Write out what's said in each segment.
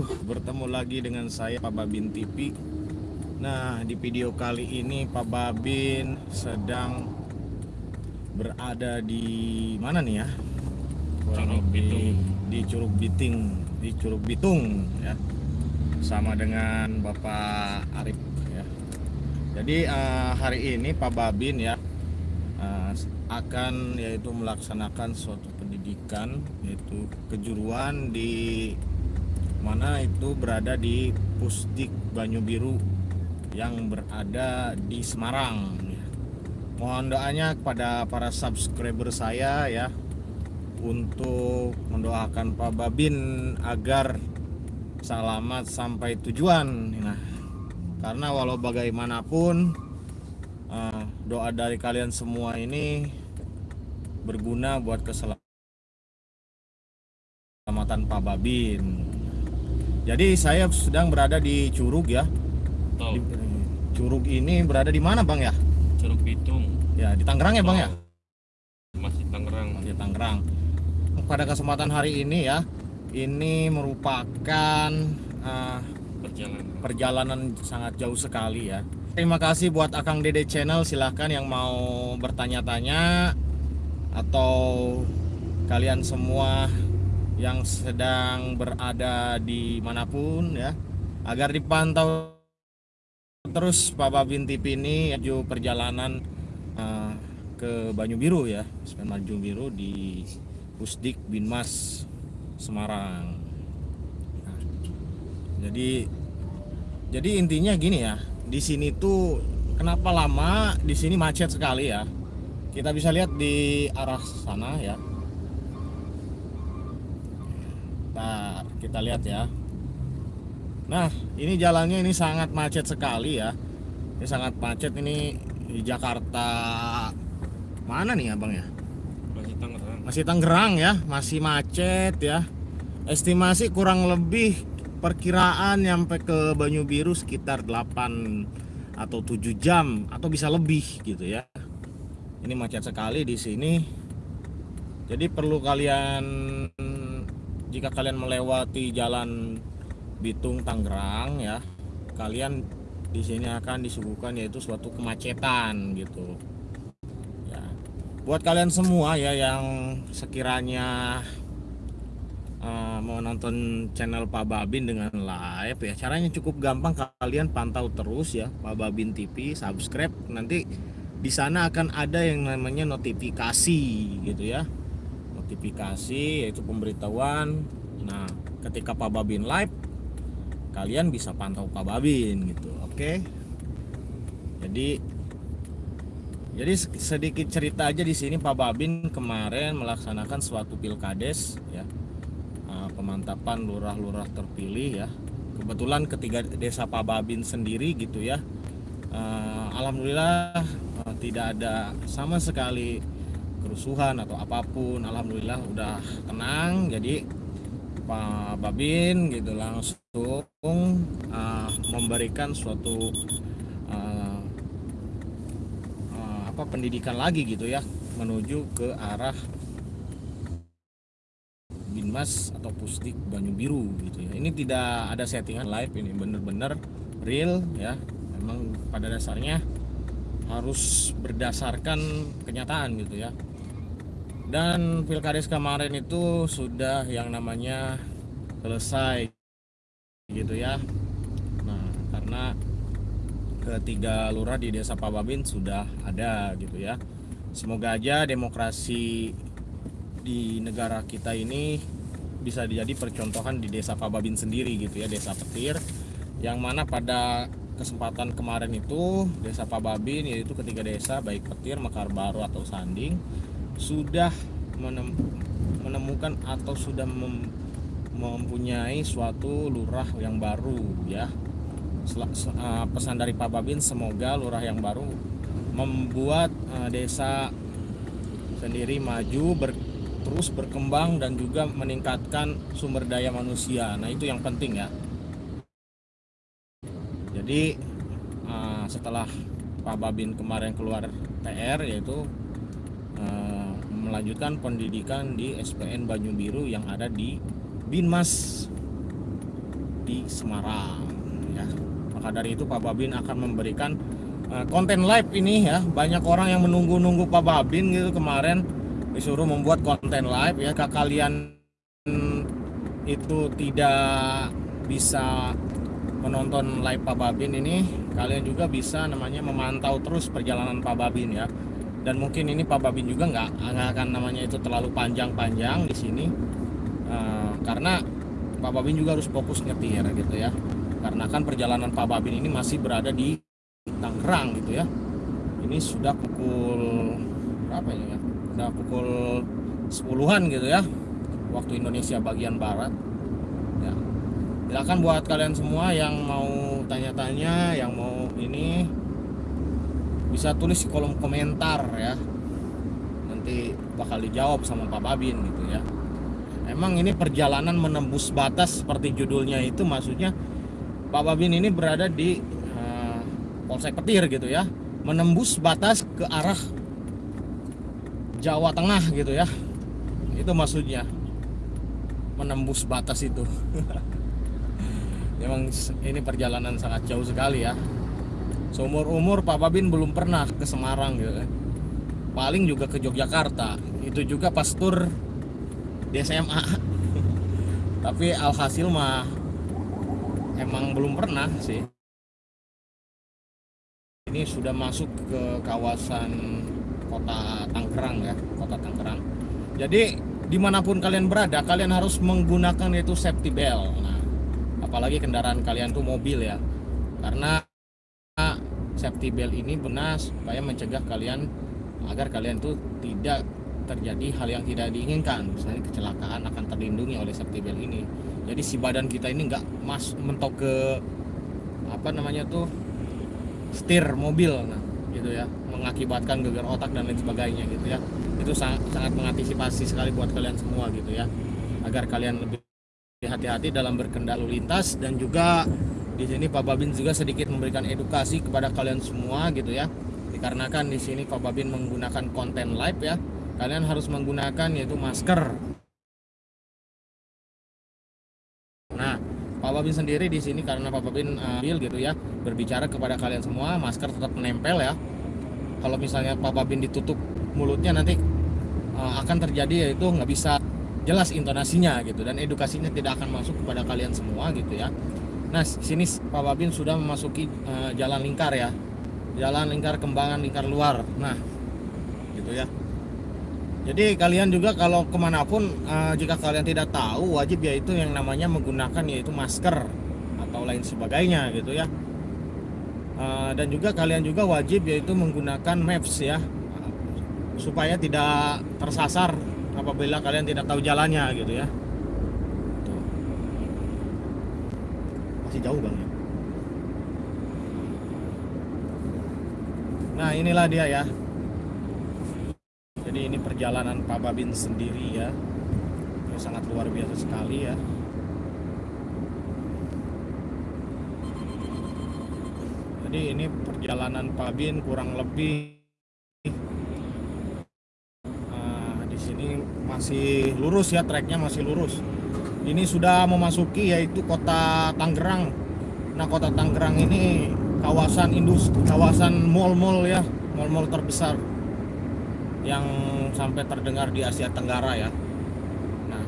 Bertemu lagi dengan saya Pak Babin TV Nah di video kali ini Pak Babin sedang berada di mana nih ya? Curug Bitung. di Curug Biting di Curug Bitung ya. Sama dengan Bapak Arif ya. Jadi eh, hari ini Pak Babin ya eh, akan yaitu melaksanakan suatu pendidikan yaitu kejuruan di mana itu berada di Pusdik Banyu Biru yang berada di Semarang. Mohon doanya kepada para subscriber saya ya untuk mendoakan Pak Babin agar selamat sampai tujuan. Nah, karena walau bagaimanapun eh, doa dari kalian semua ini berguna buat keselamatan Pak Babin. Jadi saya sedang berada di Curug ya. Di- Curug ini berada di mana Bang ya? Curug Bitung Ya di Tangerang ya Bang ya? masih Tangerang di Tangerang. Pada kesempatan hari ini ya, ini merupakan eh, perjalanan perjalanan sangat jauh sekali ya. Terima kasih buat Akang Dede Channel. Silahkan yang mau bertanya-tanya atau kalian semua yang sedang berada di mana pun ya, agar dipantau terus Pak Babin TV ini menuju perjalanan eh, ke Banyu Biru ya, Banyu Biru di Pusdik Binmas Semarang. Nah, jadi jadi intinya gini ya, di sini tuh kenapa lama di sini macet sekali ya. Kita bisa lihat di arah sana ya. Nah, kita lihat ya. Nah, ini jalannya ini sangat macet sekali ya. Ini sangat macet ini di Jakarta. Mana nih abang ya? masih Tangerang Masih Tangerang ya, masih macet ya. Estimasi kurang lebih perkiraan nyampe ke Banyu Biru sekitar 8 atau 7 jam atau bisa lebih gitu ya. Ini macet sekali di sini. Jadi perlu kalian jika kalian melewati jalan Bitung Tangerang ya, kalian di sini akan disuguhkan yaitu suatu kemacetan gitu. Ya. Buat kalian semua ya yang sekiranya eh, mau nonton channel Pak Babin dengan live ya, caranya cukup gampang kalian pantau terus ya Pak Babin TV, subscribe nanti di sana akan ada yang namanya notifikasi gitu ya. Notifikasi yaitu pemberitahuan. Nah, ketika Pak Babin live kalian bisa pantau Pak Babin gitu. Oke. Jadi jadi sedikit cerita aja di sini Pak Babin kemarin melaksanakan suatu pilkades ya eh, pemantapan lurah-lurah terpilih ya. Kebetulan ketiga desa Pak Babin sendiri gitu ya. Eh, Alhamdulillah eh, tidak ada sama sekali kerusuhan atau apa pun. Alhamdulillah udah tenang. Jadi Pak Babin gitu langsung eh, memberikan suatu eh, eh, apa pendidikan lagi gitu ya menuju ke arah Binmas atau Pusdik Banyu Biru gitu ya. Ini tidak ada settingan live ini bener-bener real ya. Memang pada dasarnya harus berdasarkan kenyataan gitu ya. Dan pilkades kemarin itu sudah yang namanya selesai gitu ya. Nah, karena ketiga lurah di desa Pababin sudah ada gitu ya. Semoga aja demokrasi di negara kita ini bisa jadi percontohan di desa Pababin sendiri gitu ya, desa Petir yang mana pada kesempatan kemarin itu desa Pababin yaitu ketiga desa baik Petir, Mekar Baru atau Sanding sudah menem- menemukan atau sudah mem- mempunyai suatu lurah yang baru ya eh, pesan dari Pak Babin semoga lurah yang baru membuat eh, desa sendiri maju ber- terus berkembang dan juga meningkatkan sumber daya manusia. Nah, itu yang penting ya. Jadi eh, setelah Pak Babin kemarin keluar TR yaitu melanjutkan pendidikan di SPN Banyu Biru yang ada di Binmas di Semarang ya. Maka dari itu Pak Babin akan memberikan uh, konten live ini ya. Banyak orang yang menunggu-nunggu Pak Babin gitu kemarin disuruh membuat konten live ya. Ke kalian itu tidak bisa menonton live Pak Babin ini kalian juga bisa namanya memantau terus perjalanan Pak Babin ya dan mungkin ini Pak Babin juga nggak akan namanya itu terlalu panjang-panjang di sini. Uh, karena Pak Babin juga harus fokus nyetir gitu ya. Karena kan perjalanan Pak Babin ini masih berada di Tangerang gitu ya. Ini sudah pukul ini ya? Udah pukul 10-an gitu ya waktu Indonesia bagian barat. Ya silakan buat kalian semua yang mau tanya-tanya yang mau ini bisa tulis di kolom komentar ya. Nanti bakal dijawab sama Pak Babin gitu ya. Emang ini perjalanan menembus batas seperti judulnya itu maksudnya Pak Babin ini berada di uh, Polsek Petir gitu ya. Menembus batas ke arah Jawa Tengah gitu ya. Itu maksudnya. Menembus batas itu. Memang ini perjalanan sangat jauh sekali ya seumur umur Pak Babin belum pernah ke Semarang gitu kan. paling juga ke Yogyakarta. Itu juga pas tur di SMA tapi alhasil mah emang belum pernah sih. Ini sudah masuk ke kawasan kota Tangerang ya kota Tangerang. Jadi di mana pun kalian berada kalian harus menggunakan itu safety belt. Nah apalagi kendaraan kalian tuh mobil ya. Karena safety belt ini benar supaya mencegah kalian agar kalian tuh tidak terjadi hal yang tidak diinginkan. Misalnya kecelakaan akan terlindungi oleh safety belt ini. Jadi si badan kita ini nggak mas mentok ke apa namanya tuh setir mobil nah gitu ya. Mengakibatkan gegar otak dan lain sebagainya gitu ya. Itu sangat, sangat mengantisipasi sekali buat kalian semua gitu ya. Agar kalian lebih hati-hati dalam berkendara lintas dan juga di sini Pak Babin juga sedikit memberikan edukasi kepada kalian semua gitu ya. Dikarenakan di sini Pak Babin menggunakan konten live ya. Kalian harus menggunakan yaitu masker. Nah Pak Babin sendiri di sini karena Pak Babin ambil uh, gitu ya berbicara kepada kalian semua masker tetap menempel ya. Kalau misalnya Pak Babin ditutup mulutnya nanti uh, akan terjadi yaitu nggak bisa jelas intonasinya gitu dan edukasinya tidak akan masuk kepada kalian semua gitu ya Nah, sini Pak Babin sudah memasuki uh, jalan lingkar ya. Jalan lingkar kembangan lingkar luar. Nah, gitu ya. Jadi kalian juga kalau ke mana pun uh, jika kalian tidak tahu wajib yaitu yang namanya menggunakan yaitu masker atau lain sebagainya gitu ya. Uh, dan juga kalian juga wajib yaitu menggunakan maps ya supaya tidak tersasar apabila kalian tidak tahu jalannya gitu ya. Masih jauh bang ya? Nah inilah dia ya. Jadi ini perjalanan Pak Babin sendiri ya. Ini sangat luar biasa sekali ya. Jadi ini perjalanan Pak Babin kurang lebih uh, di sini masih lurus ya. Treknya masih lurus ini sudah memasuki yaitu kota Tangerang. Nah, kota Tangerang ini kawasan industri, kawasan mall-mall ya, mall-mall terbesar yang sampai terdengar di Asia Tenggara ya. Nah,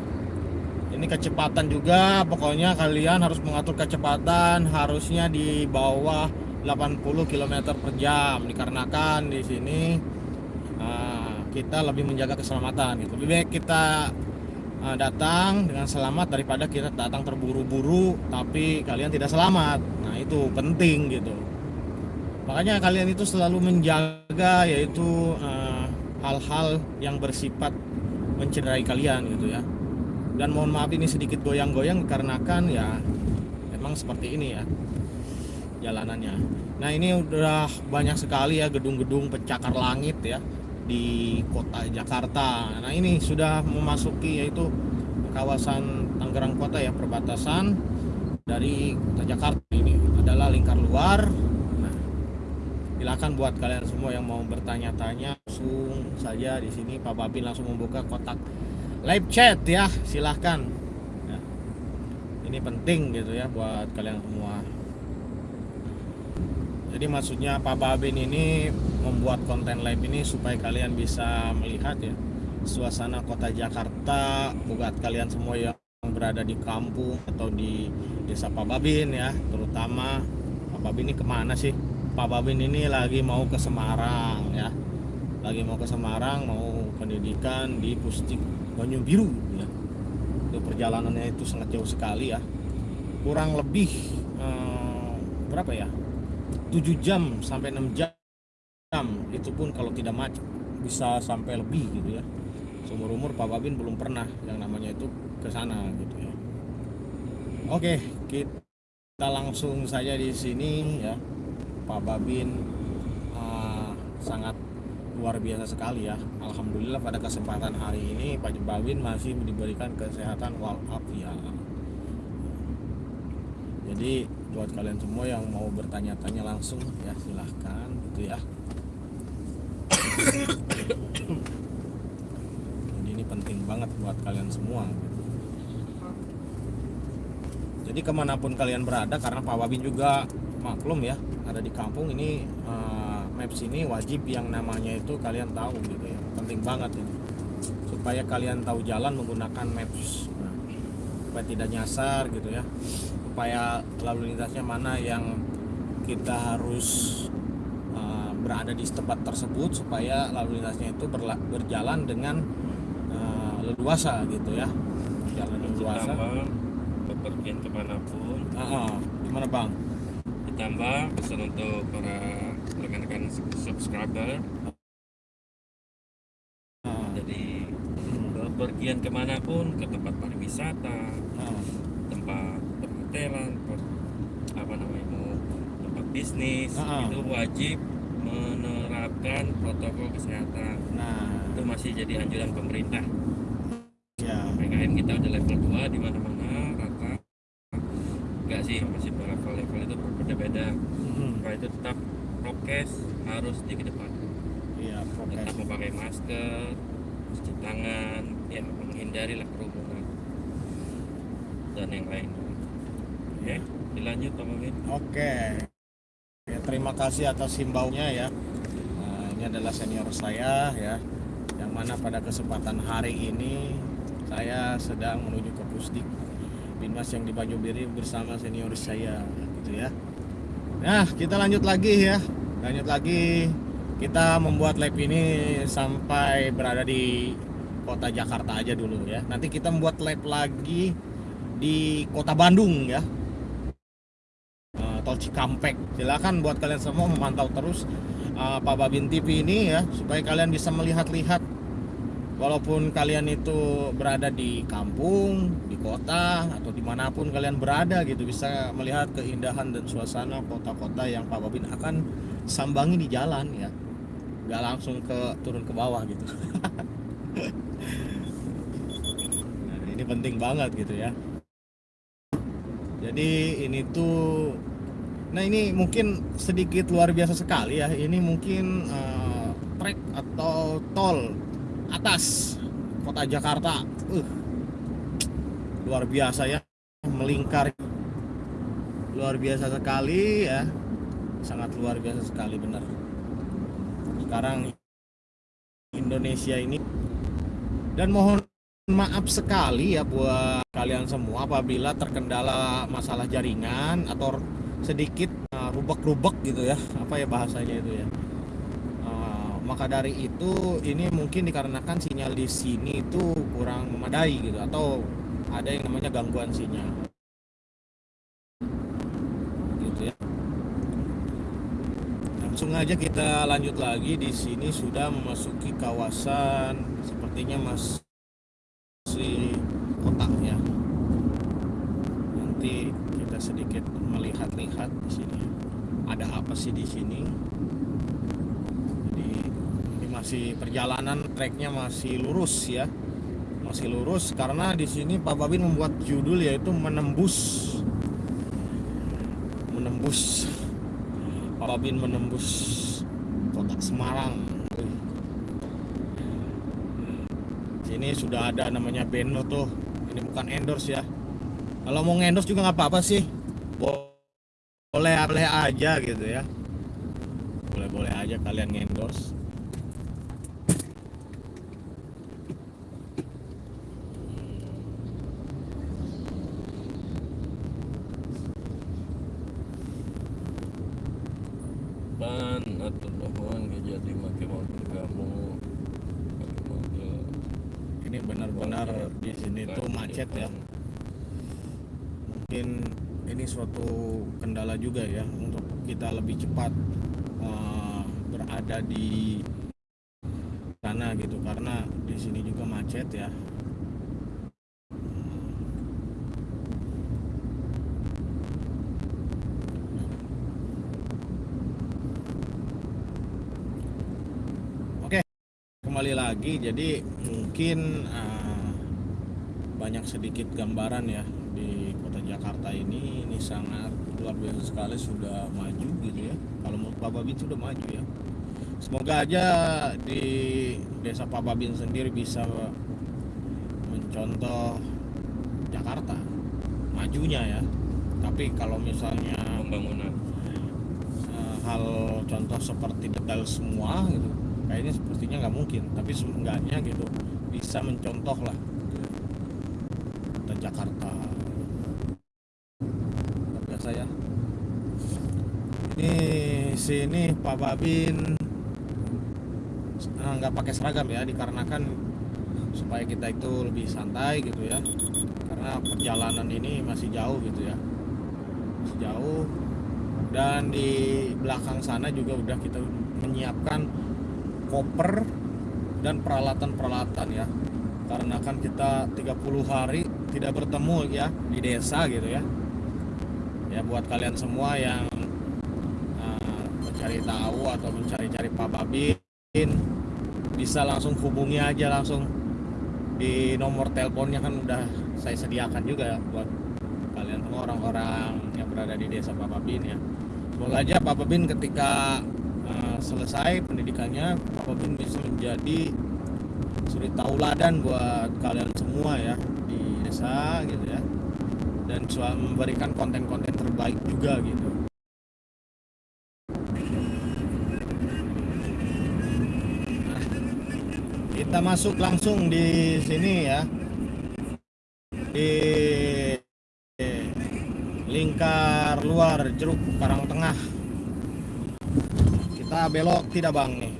ini kecepatan juga, pokoknya kalian harus mengatur kecepatan harusnya di bawah 80 km per jam dikarenakan di sini uh, kita lebih menjaga keselamatan gitu. Lebih baik kita uh, datang dengan selamat daripada kita datang terburu-buru tapi kalian tidak selamat. Nah itu penting gitu. Makanya kalian itu selalu menjaga yaitu hal hal-hal yang bersifat mencederai kalian gitu ya. Dan mohon maaf ini sedikit goyang-goyang karena kan ya memang seperti ini ya jalanannya. Nah ini udah banyak sekali ya gedung-gedung pencakar langit ya di kota Jakarta. Nah ini sudah memasuki yaitu kawasan Tangerang Kota ya perbatasan dari kota Jakarta ini adalah lingkar luar. Nah silakan buat kalian semua yang mau bertanya-tanya langsung saja di sini Pak Babin langsung membuka kotak live chat ya silahkan. Ya. ini penting gitu ya buat kalian semua jadi maksudnya Pak Babin ini membuat konten live ini supaya kalian bisa melihat ya suasana kota Jakarta buat kalian semua yang berada di kampung atau di desa Pak Babin ya terutama Pak Babin ini ke mana sih? Pak Babin ini lagi mau ke Semarang ya. Lagi mau ke Semarang mau pendidikan di Pustik Banyu Biru ya. Itu perjalanannya itu sangat jauh sekali ya. Kurang lebih eh, berapa ya 7 jam sampai 6 jam itu pun kalau tidak macet bisa sampai lebih gitu ya. Seumur umur Pak Babin belum pernah yang namanya itu ke sana gitu ya. Oke kita langsung saja di sini ya. Pak Babin ah, sangat luar biasa sekali ya. Alhamdulillah pada kesempatan hari ini Pak Babin masih diberikan kesehatan walafiat. Jadi buat kalian semua yang mau bertanya-tanya langsung ya silahkan gitu ya. Jadi ini penting banget buat kalian semua jadi ke mana pun kalian berada karena Pak Babin juga maklum ya ada di kampung ini eh, maps ini wajib yang namanya itu kalian tahu gitu ya. Penting banget ini. Supaya kalian tahu jalan menggunakan maps. Nah, supaya tidak nyasar gitu ya supaya lalu lintasnya mana yang kita harus uh, berada di tempat tersebut supaya lalu lintasnya itu berla- berjalan dengan uh, leluasa gitu ya jalan leluasa Ditambah bepergian ke mana pun. Ah, ah. gimana bang Ditambah pesan untuk para rekan-rekan subscriber. Ah, Jadi bepergian ke mana pun ke tempat pariwisata, perhotelan, per- apa namanya mau tempat bisnis Ah. itu wajib menerapkan protokol kesehatan. nah Itu masih jadi anjuran pemerintah. ya PKM kita udah level 2 di mana-mana rata. Enggak sih, masih level-level itu berbeda-beda. hmm, Supaya itu tetap prokes harus dikedepankan. iya prokes Tetap memakai masker, cuci tangan, ya menghindari lah kerumunan dan yang lain. Oke, dilanjut Pak Mamin. Oke. Ya, terima kasih atas himbaunya ya. Nah, ini adalah senior saya ya. Yang mana pada kesempatan hari ini saya sedang menuju ke Pusdik Binmas yang di Banyubiri bersama senior saya gitu ya. Nah, kita lanjut lagi ya. Lanjut lagi kita membuat lab ini sampai berada di kota Jakarta aja dulu ya. Nanti kita membuat lab lagi di kota Bandung ya. Tol Cikampek. Silakan buat kalian semua memantau terus eh, Pak Babin TV ini ya supaya kalian bisa melihat-lihat. Walaupun kalian itu berada di kampung, di kota atau di mana pun kalian berada gitu bisa melihat keindahan dan suasana kota-kota yang Pak Babin akan sambangi di jalan ya. Nggak langsung ke turun ke bawah gitu. Nah, ini penting banget gitu ya. Jadi ini tuh nah ini mungkin sedikit luar biasa sekali ya. Ini mungkin eh, trek atau tol atas kota Jakarta. Uh, luar biasa ya. Melingkar. Luar biasa sekali ya. Sangat luar biasa sekali benar. Sekarang Indonesia ini. Dan mohon maaf sekali ya buat kalian semua apabila terkendala masalah jaringan atau sedikit uh, rubek-rubek gitu ya. Apa ya bahasanya itu ya? Uh, maka dari itu ini mungkin dikarenakan sinyal di sini itu kurang memadai gitu atau ada yang namanya gangguan sinyal. Gitu ya. Langsung aja kita lanjut lagi. Di sini sudah memasuki kawasan sepertinya masih kota ya. Nanti kita sedikit melihat-lihat di sini. Ada apa sih di sini? Jadi ini masih perjalanan treknya masih lurus ya. Masih lurus karena di sini Pak Babin membuat judul yaitu menembus. Menembus. Pak Babin menembus kota Semarang. Sini sudah ada namanya Beno tuh. Ini bukan endorse ya. Kalau mau ngendos juga nggak apa-apa sih boleh boleh aja gitu ya. Boleh boleh aja kalian ngendos ban atau doang gak jadi pakai mobil kamu pakai mobil ini benar-benar di sini tuh macet ya mungkin ini suatu kendala juga ya untuk kita lebih cepat eh, berada di sana gitu. Karena di sini juga macet ya. Oke, kembali lagi. Jadi mungkin eh, banyak sedikit gambaran ya di kota Jakarta ini. Ini sangat luar biasa sekali sudah maju gitu ya. Kalau menurut Pak Babin sudah maju ya. Semoga aja di desa Pak Babin sendiri bisa mencontoh Jakarta majunya ya. Tapi kalau misalnya pembangunan eh, hal contoh seperti detail semua gitu kayaknya sepertinya nggak mungkin tapi seenggaknya gitu bisa mencontoh lah kota Jakarta luar biasa ya ini Pak Babin. Eh, nggak pakai seragam ya dikarenakan supaya kita itu lebih santai gitu ya. Karena perjalanan ini masih jauh gitu ya. Masih jauh. Dan di belakang sana juga udah kita menyiapkan koper dan peralatan-peralatan ya. Karena kan kita 30 hari tidak bertemu ya di desa gitu ya. Ya buat kalian semua yang mencari tahu atau mencari-cari Pak Babin bisa langsung hubungi aja langsung. Di nomor teleponnya kan udah saya sediakan juga ya buat kalian semua orang-orang yang berada di desa Pak Babin ya. Semoga aja Pak Babin ketika uh, selesai pendidikannya Pak Babin bisa menjadi suri tauladan buat kalian semua ya di desa gitu ya. Dan memberikan konten-konten terbaik juga gitu masuk langsung di sini ya. Di lingkar luar jeruk Karang Tengah. Kita belok tidak bang nih.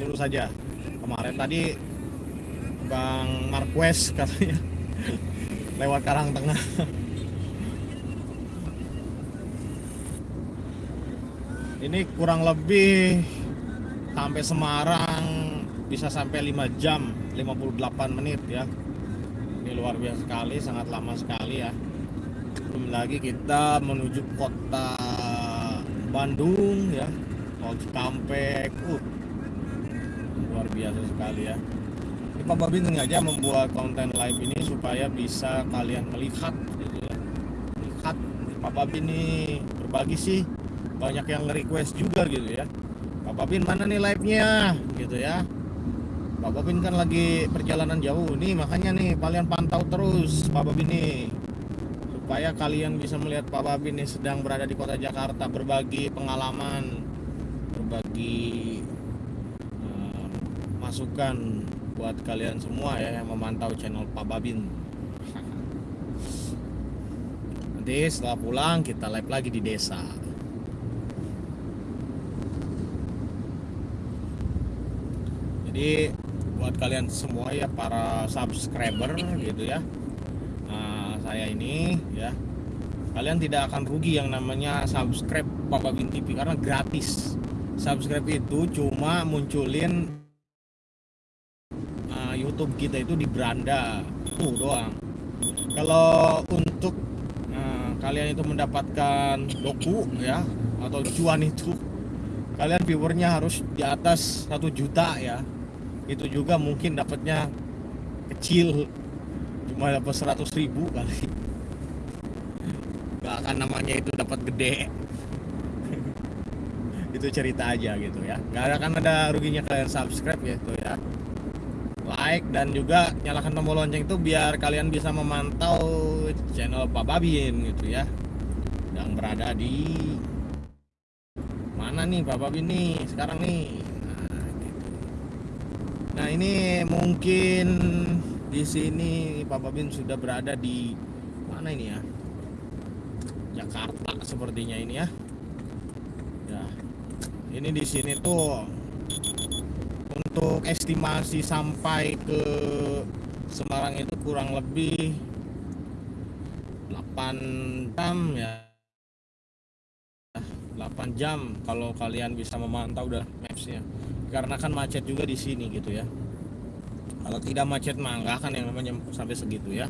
Lurus saja. Kemarin tadi bang Marquez katanya lewat Karang Tengah. Ini kurang lebih sampai Semarang bisa sampai 5 jam 58 menit ya. Ini luar biasa sekali sangat lama sekali ya. Belum lagi kita menuju kota Bandung ya. Tol Cikampek uh luar biasa sekali ya. Ini Pak Babin sengaja membuat konten live ini supaya bisa kalian melihat gitu ya. Lihat Pak Babin nih berbagi sih banyak yang request juga gitu ya Pak Babin mana nih live-nya? Gitu ya. Pak Babin kan lagi perjalanan jauh nih makanya nih kalian pantau terus Pak Babin nih. Supaya kalian bisa melihat Pak Babin nih sedang berada di kota Jakarta berbagi pengalaman berbagi eh, masukan buat kalian semua ya yang memantau channel Pak Babin nanti setelah pulang kita live lagi di desa jadi buat kalian semua ya para subscriber gitu ya Nah, saya ini ya kalian tidak akan rugi yang namanya subscribe Papa Bin TV karena gratis. Subscribe itu cuma munculin uh, YouTube kita itu di beranda tuh doang. Kalau untuk uh, kalian itu mendapatkan doku ya atau cuan itu kalian viewernya harus di atas satu juta ya itu juga mungkin dapatnya kecil cuma dapat 100 ribu kali. Gak akan namanya itu dapat gede. Itu cerita aja gitu ya. Nggak akan ada ruginya kalian subscribe gitu ya. Like dan juga nyalakan tombol lonceng itu biar kalian bisa memantau channel Pak Babin gitu ya. Yang berada di mana nih Pak Babin nih? Sekarang nih. Nah ini mungkin di sini Pak Babin sudah berada di mana ini ya? Jakarta sepertinya ini ya. Ya ini di sini tuh untuk estimasi sampai ke Semarang itu kurang lebih 8 jam ya 8 jam kalau kalian bisa memantau udah mapsnya. Karena kan macet juga di sini gitu ya. Kalau tidak macet mah nggak akan yang namanya sampai segitu ya.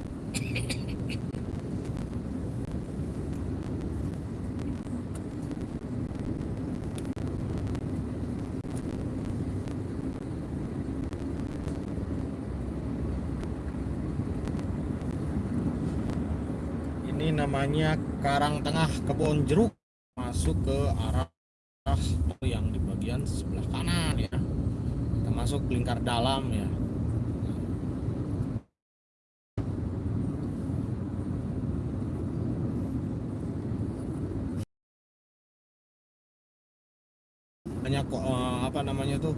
Ini namanya Karang Tengah Kebon Jeruk masuk ke arah yang di bagian sebelah kanan ya. Kita masuk lingkar dalam ya. Banyak eh, apa namanya tuh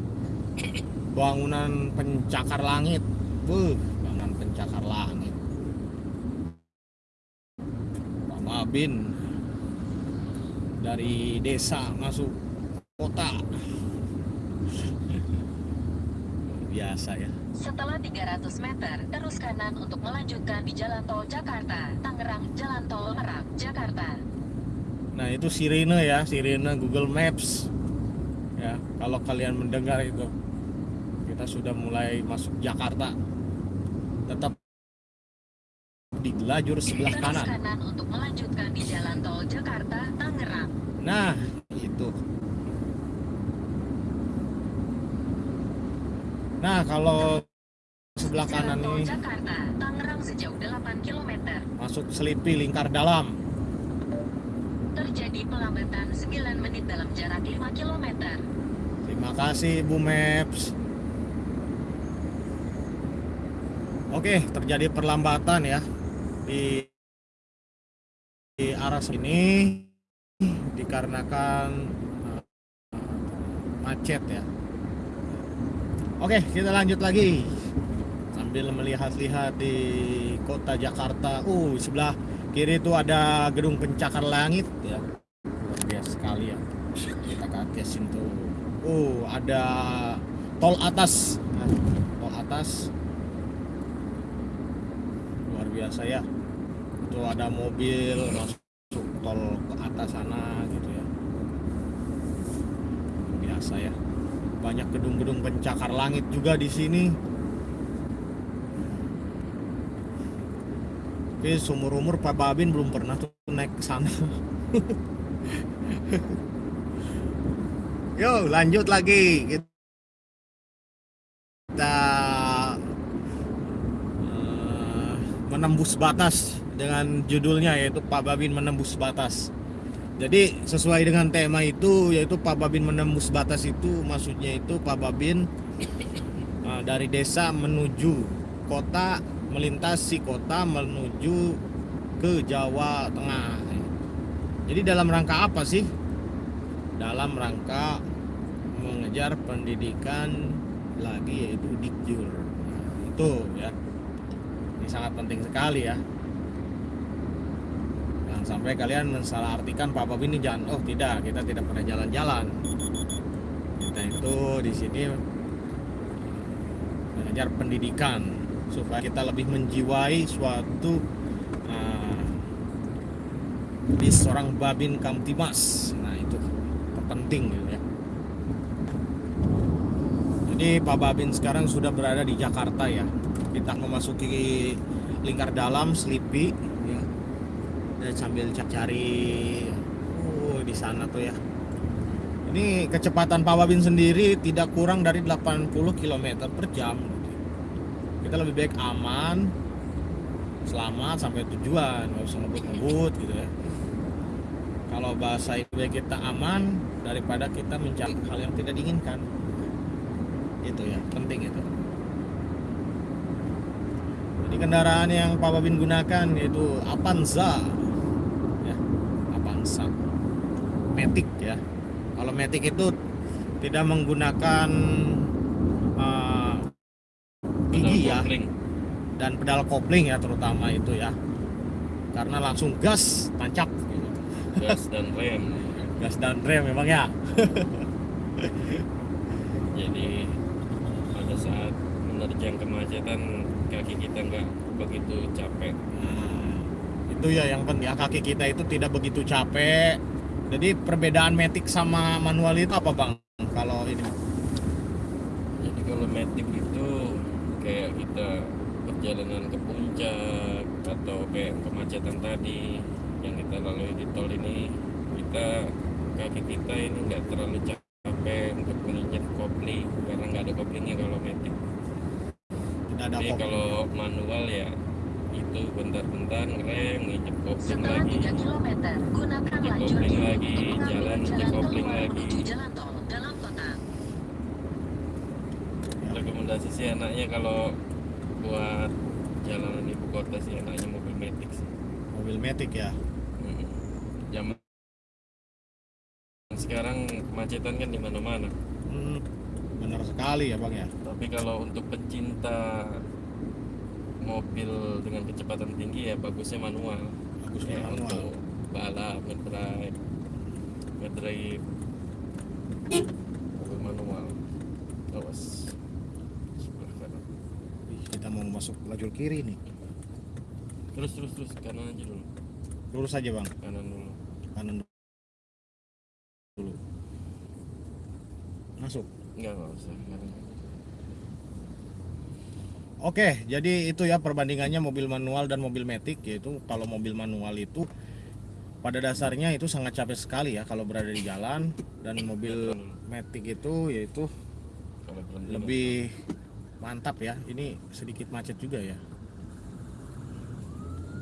bangunan pencakar langit. Buh, bangunan pencakar langit. Pak Babin dari desa masuk kota biasa ya Setelah 300 meter, terus kanan untuk melanjutkan di Jalan Tol Jakarta, Tangerang, Jalan Tol Merak, Jakarta. nah itu sirene ya sirene Google Maps ya kalau kalian mendengar itu kita sudah mulai masuk Jakarta tetap di lajur sebelah Terus kanan kanan untuk melanjutkan di Jalan Tol Jakarta. Nah, itu. Nah, kalau sebelah kanan ini Jakarta, Tangerang sejauh 8 km. masuk Selipi lingkar dalam. Terjadi pelambatan 9 menit dalam jarak 5 km. Terima kasih Bu Maps. Oke, terjadi perlambatan ya di, di arah sini dikarenakan uh, macet ya. Oke, kita lanjut lagi sambil melihat-lihat di kota Jakarta. Uh, sebelah kiri itu ada gedung pencakar langit ya. Luar biasa sekali ya. Kita atas itu. Uh, ada tol atas. Nah, tol atas. Luar biasa ya. Itu ada mobil masuk tol ke atas sana gitu ya. Biasa ya. Banyak gedung-gedung pencakar langit juga di sini. Tapi seumur umur Pak Babin belum pernah tuh naik ke sana. Yo, lanjut lagi. Kita eh, menembus batas dengan judulnya yaitu Pak Babin menembus batas. Jadi sesuai dengan tema itu yaitu Pak Babin menembus batas itu maksudnya itu Pak Babin eh, dari desa menuju kota melintasi kota menuju ke Jawa Tengah. Jadi dalam rangka apa sih? Dalam rangka mengejar pendidikan lagi yaitu dikjur. Nah, itu ya. Ini sangat penting sekali ya. Sampai kalian mensalahartikan Pak Babin ini jangan oh tidak, kita tidak pernah jalan-jalan. Kita itu di sini mengejar pendidikan supaya kita lebih menjiwai suatu uh, di seorang Babin Kamtimas. Nah itu terpenting gitu ya. Jadi Pak Babin sekarang sudah berada di Jakarta ya. Kita memasuki lingkar dalam Selipi Dan sambil cari oh di sana tuh ya. Ini kecepatan Pak Babin sendiri tidak kurang dari 80 km per jam. Kita lebih baik aman, selamat sampai tujuan, nggak usah ngebut-ngebut gitu ya. Kalau bahasa itu ya kita aman daripada kita mencari hal yang tidak diinginkan. Itu ya, penting itu. Jadi kendaraan yang Pak Babin gunakan yaitu Avanza. Ya, Avanza. Matic ya. Kalau Matic itu tidak menggunakan eh, gigi ya kopling. dan pedal kopling ya terutama itu ya. Karena langsung gas tancap gitu. gas dan rem Gas dan rem memang ya. jadi pada saat menerjang kemacetan kaki kita nggak begitu capek Nah, itu ya yang penting ya kaki kita itu tidak begitu capek. Jadi perbedaan Matic sama manual itu apa bang? Kalau ini jadi kalau metik itu kayak kita perjalanan ke puncak atau kayak kemacetan tadi yang kita lalui di tol ini kita kaki kita ini nggak terlalu capek untuk menginjak kopling karena nggak ada koplingnya kalau metik. Tidak ada Tapi kalau manual ya itu bentar-bentar ngerem nginjek kopling lagi 3 km, gunakan Di lajur kopling kiri lagi, jalan jalan kopling lagi. menuju jalan tol dalam kota. rekomendasi sih anaknya kalau buat jalanan ibu kota sih anaknya mobil metik sih mobil Matic ya. Mm. zaman sekarang kemacetan kan di mana-mana Hmm, benar sekali ya bang ya. tapi kalau untuk pecinta mobil dengan kecepatan tinggi ya bagusnya manual. Bagus ya, manual. untuk balap ngedrive ngedrive. Mobil manual. Awas. Kita mau masuk lajur kiri nih. terus terus terus. Kanan aja dulu. Lurus aja bang, kanan dulu. Kanan dulu. Masuk. enggak enggak usah. Kanan Oke, jadi itu ya perbandingannya mobil manual dan mobil Matic yaitu kalau mobil manual itu pada dasarnya itu sangat capek sekali ya kalau berada di jalan dan mobil Matic itu yaitu lebih mantap ya. Ini sedikit macet juga ya.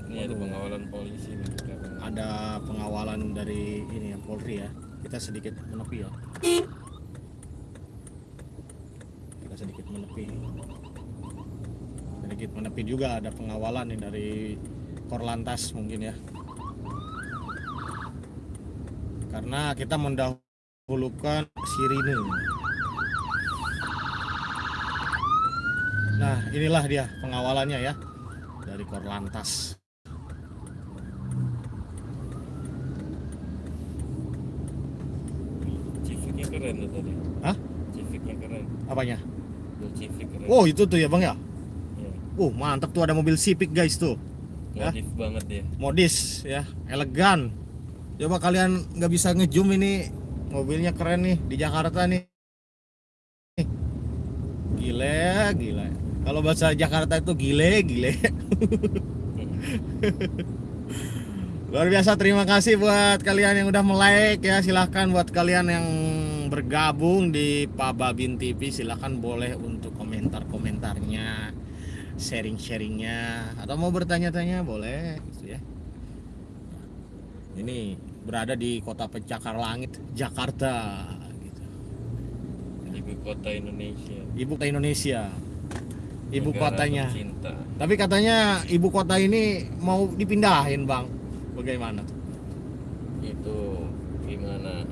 ini ada pengawalan polisi nih. Ada pengawalan dari ini ya Polri ya. Kita sedikit menepi ya. Kita sedikit menepi. Sedikit menepi juga ada pengawalan nih dari Korlantas mungkin ya. Karena kita mendahulukan sirine. Nah, inilah dia pengawalannya ya dari Korlantas. Civiknya keren tuh tadi Hah? Civiknya keren Apanya? Keren Oh, itu tuh ya, Bang ya. Ya. Uh, mantap tuh ada mobil Civic guys tuh. Ya. modif banget ya Modis ya, elegan. Coba kalian nggak bisa ngezoom ini mobilnya keren nih di Jakarta nih. Gile, gile. Kalau bahasa Jakarta itu gile, gile. Luar biasa terima kasih buat kalian yang udah like ya silahkan buat kalian yang bergabung di Pak Babin TV silahkan boleh untuk komentar-komentarnya sharing-sharingnya. Atau mau bertanya-tanya boleh gitu ya. Ini berada di kota pencakar langit Jakarta gitu. ibu kota Indonesia. Ibu kota Indonesia. Ibu Negara kotanya. tercinta. tapi katanya ibu kota ini mau dipindahin bang. Bagaimana tuh? itu gimana?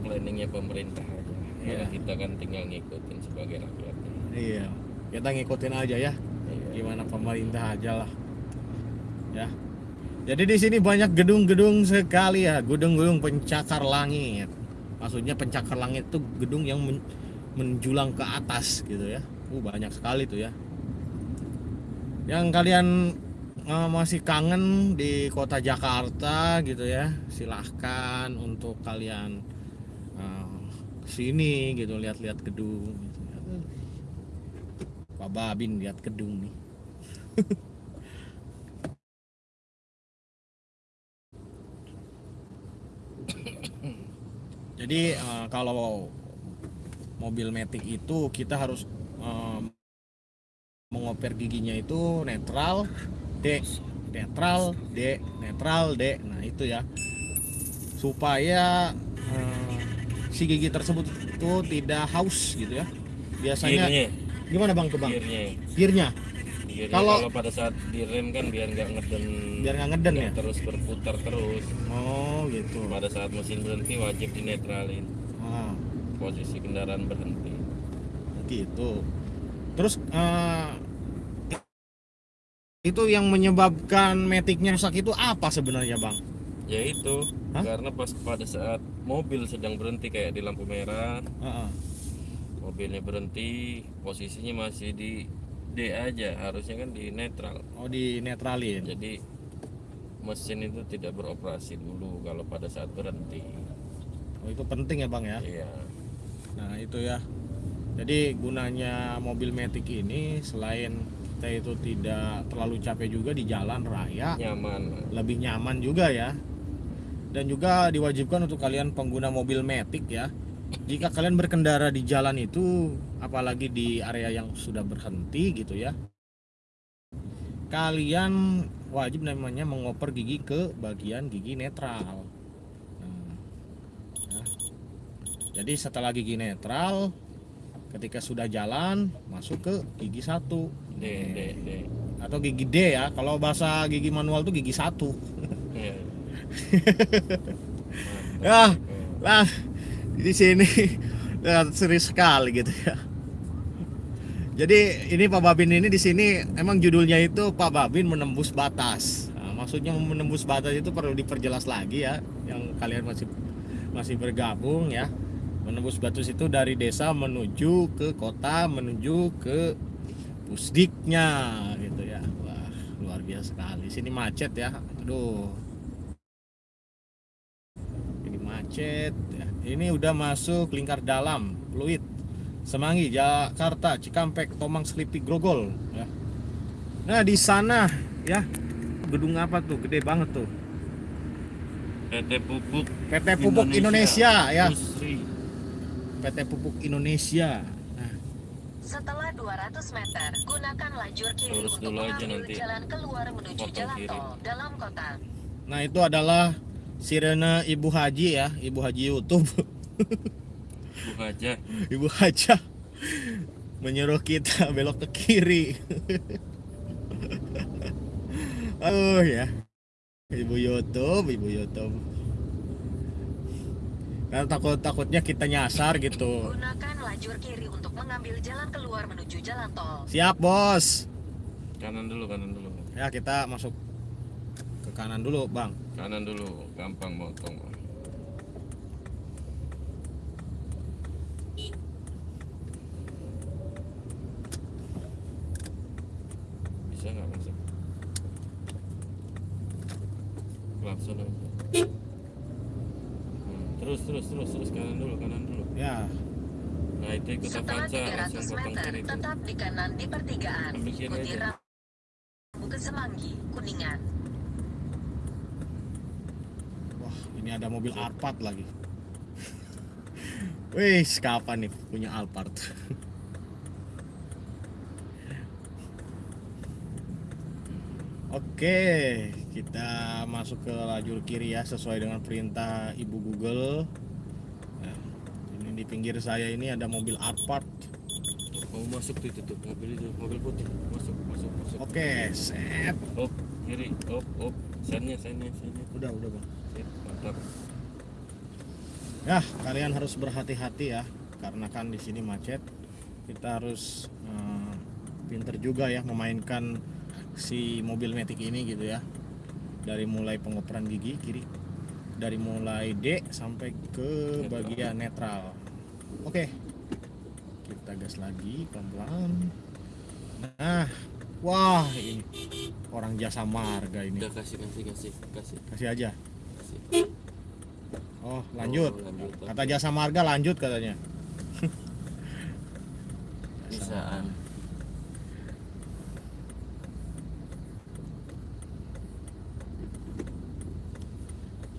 Planningnya pemerintah aja. Kalau kita kan tinggal ngikutin sebagai rakyatnya. Iya kita ngikutin aja ya. Iya. gimana pemerintah aja lah. Ya. Jadi di sini banyak gedung-gedung sekali ya. Gedung-gedung pencakar langit. Maksudnya pencakar langit itu gedung yang men- menjulang ke atas gitu ya. Uh banyak sekali tuh ya. Yang kalian eh, masih kangen di kota Jakarta gitu ya silahkan untuk kalian eh, sini gitu lihat-lihat gedung gitu ya. Pak Babin lihat gedung nih. Jadi eh, kalau mobil Matic itu kita harus eh, mengoper giginya itu netral D, netral D, netral D. Nah itu ya supaya eh, si gigi tersebut itu tidak haus gitu ya. Biasanya Gearnya, gimana bang tuh bang? gearnya, Gearnya? Kalau- pada saat direm kan biar nggak ngeden. Biar nggak ngeden ya? Terus berputar terus. Oh gitu. Pada saat mesin berhenti wajib dinetralin. Ah, posisi kendaraan berhenti. Gitu. Terus eh, itu yang menyebabkan metiknya rusak itu apa sebenarnya bang? Ya itu. Hah? karena pas pada saat mobil sedang berhenti kayak di lampu merah Heeh. Mobilnya berhenti posisinya masih di D aja harusnya kan di netral oh di netralin jadi mesin itu tidak beroperasi dulu kalau pada saat berhenti oh, itu penting ya bang ya iya Nah itu ya. Jadi gunanya mobil metik ini selain kita itu tidak terlalu capek juga di jalan raya, nyaman lebih nyaman juga ya. Dan juga diwajibkan untuk kalian pengguna mobil metik ya. Jika kalian berkendara di jalan itu, apalagi di area yang sudah berhenti gitu ya, kalian wajib namanya mengoper gigi ke bagian gigi netral. Nah, ya. Jadi setelah gigi netral, ketika sudah jalan masuk ke gigi satu D D D atau gigi D ya. Kalau bahasa gigi manual tuh gigi satu. Iya. Ya, lah di sini serius sekali gitu ya. Jadi ini Pak Babin ini di sini emang judulnya itu Pak Babin menembus batas. Nah, maksudnya menembus batas itu perlu diperjelas lagi ya, yang kalian masih masih bergabung ya. Menembus batas itu dari desa menuju ke kota, menuju ke pusdiknya gitu ya. Wah, luar biasa sekali. Sini macet ya. Aduh. Ini macet ya. Ini udah masuk lingkar dalam, fluid. Semanggi, Jakarta, Cikampek, Tomang, Selipi, Grogol ya. Nah, di sana ya gedung apa tuh? Gede banget tuh. PT Pupuk PT Pupuk Indonesia, ya. Industri. PT Pupuk Indonesia. Nah, Setelah 200 meter, gunakan lajur kiri Lurus untuk mengambil nanti. jalan keluar menuju Potong jalan kiri. tol dalam kota. nah itu adalah sirene Ibu Haji ya, Ibu Haji YouTube. Bu aja Ibu Haja menyuruh kita belok ke kiri. oh ya. Ibu YouTube, Ibu YouTube. Karena takut-takutnya kita nyasar gitu. Gunakan lajur kiri untuk mengambil jalan keluar menuju jalan tol. Siap, Bos. kanan dulu kanan dulu Ya, kita masuk ke kanan dulu, Bang. kanan dulu gampang motong bisa nggak masuk langsung aja. Hmm, terus terus terus terus kanan dulu kanan dulu. Ya, nah itu ikut Setelah Avanza langsung 300 potong meter, kiri tetap di kanan di pertigaan. Ikuti rambu ke Semanggi, Kuningan. wah, ini ada mobil Alphard lagi. Wih, kapan nih punya Alphard? Oke, kita masuk ke lajur kiri ya sesuai dengan perintah Ibu Google. Nah, ini di pinggir saya ini ada mobil Alphard. mau masuk tuh itu tuh mobil itu mobil putih masuk masuk masuk Oke, set. op kiri op op sennya sennya sennya Udah, udah, Bang. Mantap Ya, kalian harus berhati-hati ya, karena kan di sini macet. Kita harus eh, pinter juga ya memainkan si mobil metik ini gitu ya. Dari mulai pengoperan gigi kiri, dari mulai D sampai ke bagian netral. Oke, kita gas lagi pelan-pelan. Nah, wah ini orang jasa marga ini. udah kasih kasih kasih kasih Kasih aja. Kasih Oh, lanjut. Oh, lanjut. Kata jasa marga lanjut katanya. bisaan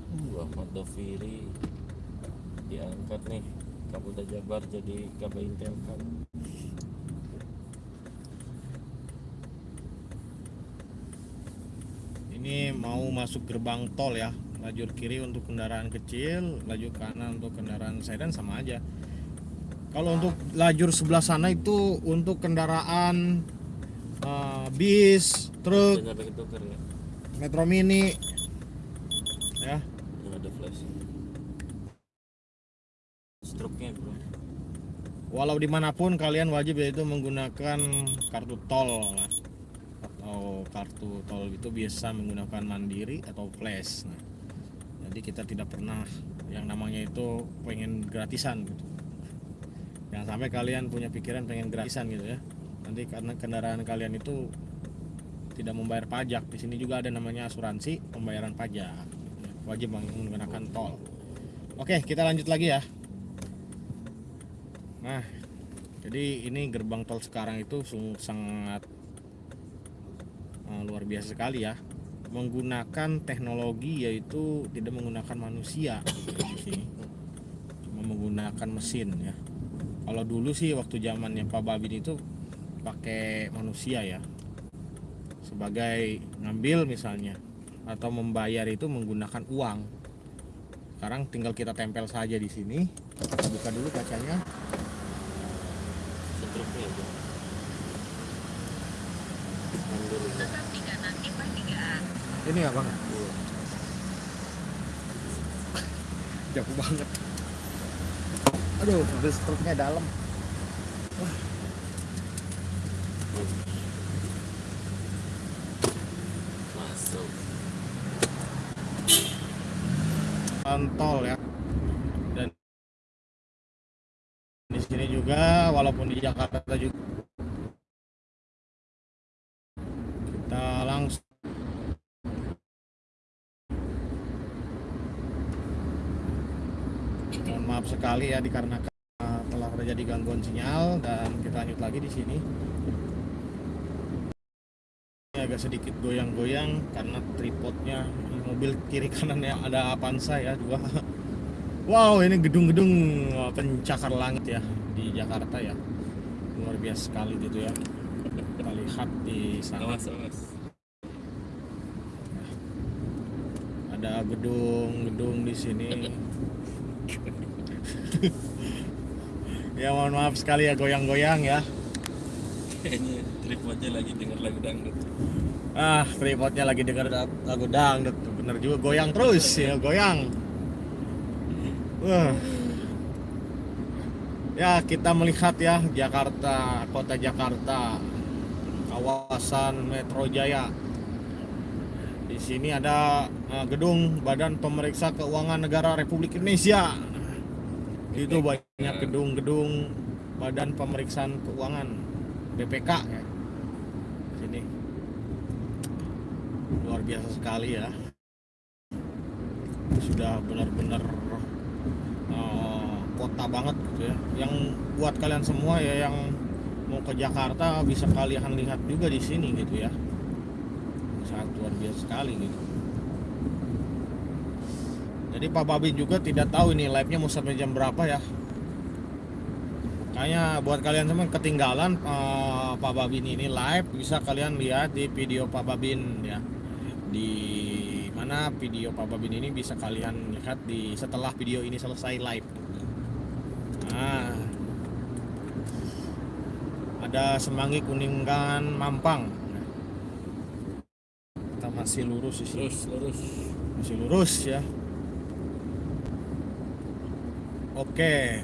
uh Ahmad Doviri diangkat nih Kapolda Jabar jadi Kabintel kan Ini mau masuk gerbang tol ya. Lajur kiri untuk kendaraan kecil, lajur kanan untuk kendaraan sedan sama aja. Kalau untuk lajur sebelah sana itu untuk kendaraan eh, bis truk nggak? metro mini ya ada flash. Stroke-nya bro. walau di mana pun kalian wajib yaitu menggunakan kartu tol lah. atau kartu tol itu biasa menggunakan mandiri atau flash nah, jadi kita tidak pernah yang namanya itu pengen gratisan gitu. Jangan sampai kalian punya pikiran pengen gratisan gitu ya. Nanti karena kendaraan kalian itu tidak membayar pajak. Di sini juga ada namanya asuransi pembayaran pajak. Wajib menggunakan tol. Oke kita lanjut lagi ya. Nah, jadi ini gerbang tol sekarang itu sangat eh, luar biasa sekali ya. Menggunakan teknologi yaitu tidak menggunakan manusia. Cuma menggunakan mesin ya. Kalau dulu sih waktu zamannya Pak Babin itu pakai manusia ya. Sebagai ngambil misalnya atau membayar itu menggunakan uang. Sekarang tinggal kita tempel saja di sini. Kita buka dulu kacanya. Mundur. Tetap di kanan di pertigaan. Ini ya bang? Iya. Jauh banget. Aduh, mobil struknya dalam. Masuk. Tol ya. Dan di sini juga, walaupun di Jakarta juga kita langsung Mohon maaf sekali ya dikarenakan uh, telah terjadi gangguan sinyal dan kita lanjut lagi di sini. Ini agak sedikit goyang-goyang karena tripodnya mobil kiri kanannya ada Avanza ya dua. Wow ini gedung-gedung uh, pencakar langit ya di Jakarta ya luar biasa sekali gitu ya. Kita lihat di sana Awas awas. ada gedung-gedung di sini. ya mohon maaf sekali ya goyang-goyang ya. Kayaknya tripodnya lagi denger lagu dangdut. Ah, tripodnya lagi denger lagu dangdut. Bener juga goyang terus ya, goyang. Wah. Ya, kita melihat ya Jakarta, kota Jakarta, kawasan Metro Jaya. Di sini ada eh, gedung Badan Pemeriksa Keuangan Negara Republik Indonesia. Itu banyak gedung-gedung Badan Pemeriksaan Keuangan BPK ya. Sini. Luar biasa sekali ya. Sudah benar-benar eh, kota banget gitu ya. Yang buat kalian semua ya yang mau ke Jakarta bisa kalian lihat juga di sini gitu ya. Sangat luar biasa sekali gitu jadi Pak Babin juga tidak tahu ini live nya mau sampai jam berapa ya Kayaknya buat kalian semua ketinggalan eh, Pak Babin ini live bisa kalian lihat di video Pak Babin ya. Di mana video Pak Babin ini bisa kalian lihat di setelah video ini selesai live. Nah, ada Semanggi Kuningan Mampang. Kita masih lurus sini. Terus lurus. Masih lurus ya. Oke.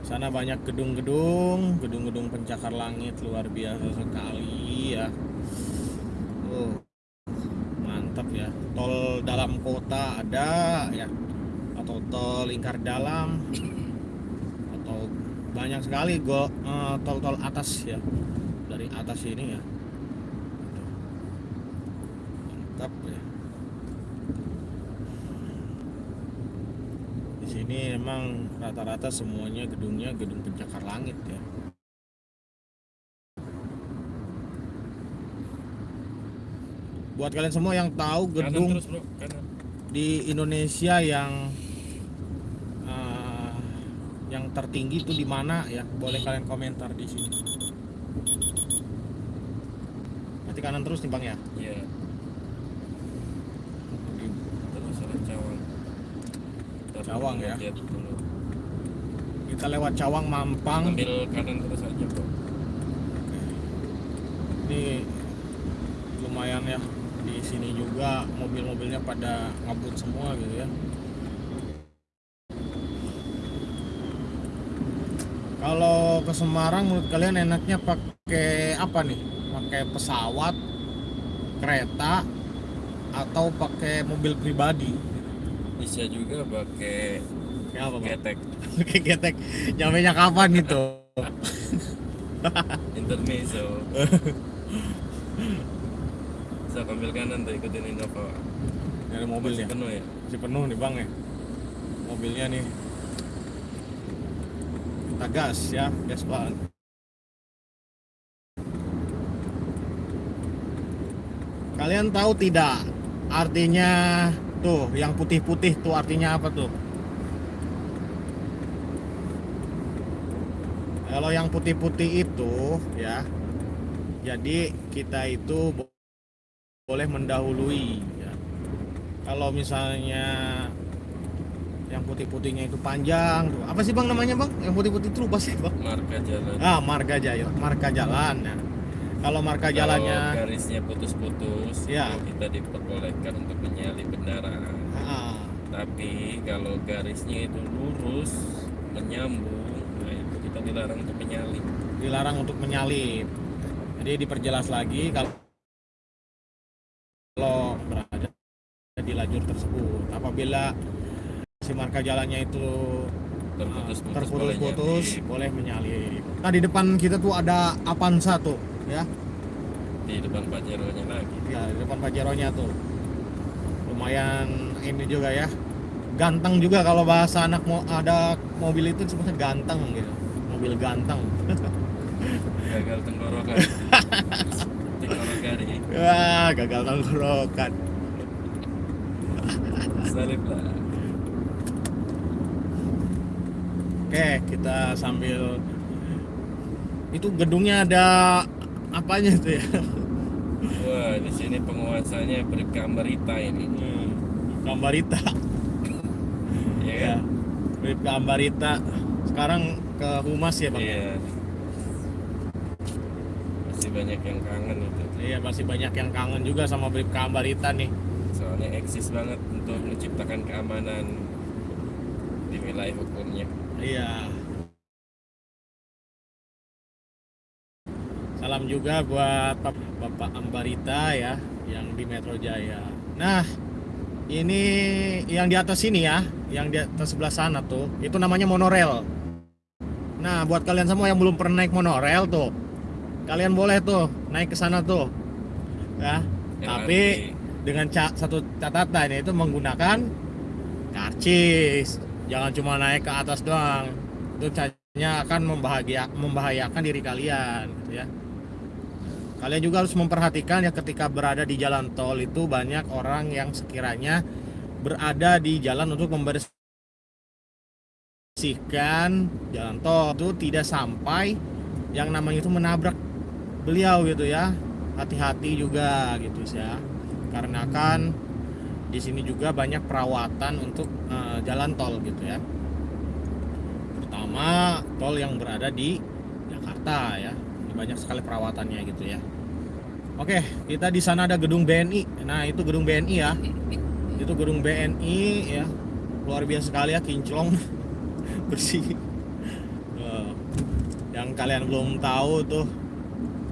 Sana banyak gedung-gedung, gedung-gedung pencakar langit luar biasa sekali ya. Oh, mantap ya. Tol dalam kota ada ya, atau tol lingkar dalam, atau banyak sekali go eh, tol-tol atas ya, dari atas ini ya. Mantap ya. Di sini emang rata-rata semuanya gedungnya gedung pencakar langit ya. Buat kalian semua yang tahu gedung terus bro. Di Indonesia yang eh, yang tertinggi itu di mana ya? Boleh kalian komentar di sini. Nanti kanan terus nih bang ya. Iya. Di- Terus ada Cawang. Ntar Cawang ya. lihat dulu. Kita lewat Cawang Mampang. Ambil kanan terus aja bro. ini lumayan ya di sini juga mobil-mobilnya pada ngabut semua gitu ya kalau ke Semarang menurut kalian enaknya pakai apa nih pakai pesawat kereta atau pakai mobil pribadi bisa juga pakai kayak apa bang? ketek pakai getek. Nyampe nya kapan itu? Intermezzo. Bisa ambil kanan tuh ikutin Innova dari mobil Masih ya? penuh ya? Masih penuh nih bang ya? Mobilnya nih. Kita gas ya gas pelan. Kalian tahu tidak artinya tuh yang putih-putih tuh artinya apa tuh? Kalau yang putih-putih itu ya jadi kita itu bo- boleh mendahului ya. Kalau misalnya yang putih-putihnya itu panjang tuh. Apa sih bang namanya bang? Yang putih-putih itu lupa sih bang. Marka jalan. Ah marga jaya marka jalan nah kalau marka Kalau jalannya. garisnya putus-putus Ya. kita diperbolehkan untuk menyalip kendaraan. Tapi kalau garisnya itu lurus menyambung nah itu kita dilarang untuk menyalip. Dilarang untuk menyalip. Jadi diperjelas lagi kalau kalau berada di lajur tersebut. Apabila si marka jalannya itu terputus-putus boleh terputus-putus nyalip. boleh menyalip. Nah di depan kita tuh ada Avanza tuh, ya, di depan Pajero-nya lagi. Ya di depan Pajero-nya tuh. Lumayan ini juga ya, ganteng juga kalau bahasa anak mau ada mobil itu sebenarnya ganteng gitu, mobil ganteng. gagal tenggorokan. Tenggorokari Wah gagal tenggorokan. salip lah. Oke kita sambil itu gedungnya ada apanya tuh ya? wah di sini penguasanya Bribka Ambarita ini Hmm, Kambarita. ya Ya, kan Bribka Ambarita. Sekarang ke Humas ya bang? iya masih banyak yang kangen itu Iya masih banyak yang kangen juga sama Bribka Ambarita nih. soalnya eksis banget untuk menciptakan keamanan di wilayah hukumnya Iya. Salam juga buat Bap- Bapak Ambarita ya yang di Metro Jaya. Nah, ini yang di atas sini ya, yang di atas sebelah sana tuh, itu namanya monorel. Nah, buat kalian semua yang belum pernah naik monorel tuh, kalian boleh tuh naik ke sana tuh. Ya. LRT. Tapi dengan ca- satu catatan yaitu menggunakan karcis jangan cuma naik ke atas doang itu caranya akan membahayakan diri kalian gitu ya kalian juga harus memperhatikan ya ketika berada di jalan tol itu banyak orang yang sekiranya berada di jalan untuk membersihkan jalan tol. Itu tidak sampai yang namanya itu menabrak beliau gitu ya. Hati-hati juga gitu ya. Karena kan di sini juga banyak perawatan untuk eh, jalan tol gitu ya. Terutama tol yang berada di Jakarta ya banyak sekali perawatannya gitu ya. Oke kita di sana ada gedung BNI nah itu gedung BNI ya. Itu gedung BNI ya. Luar biasa sekali ya kinclong. Bersih. Eh, yang kalian belum tahu tuh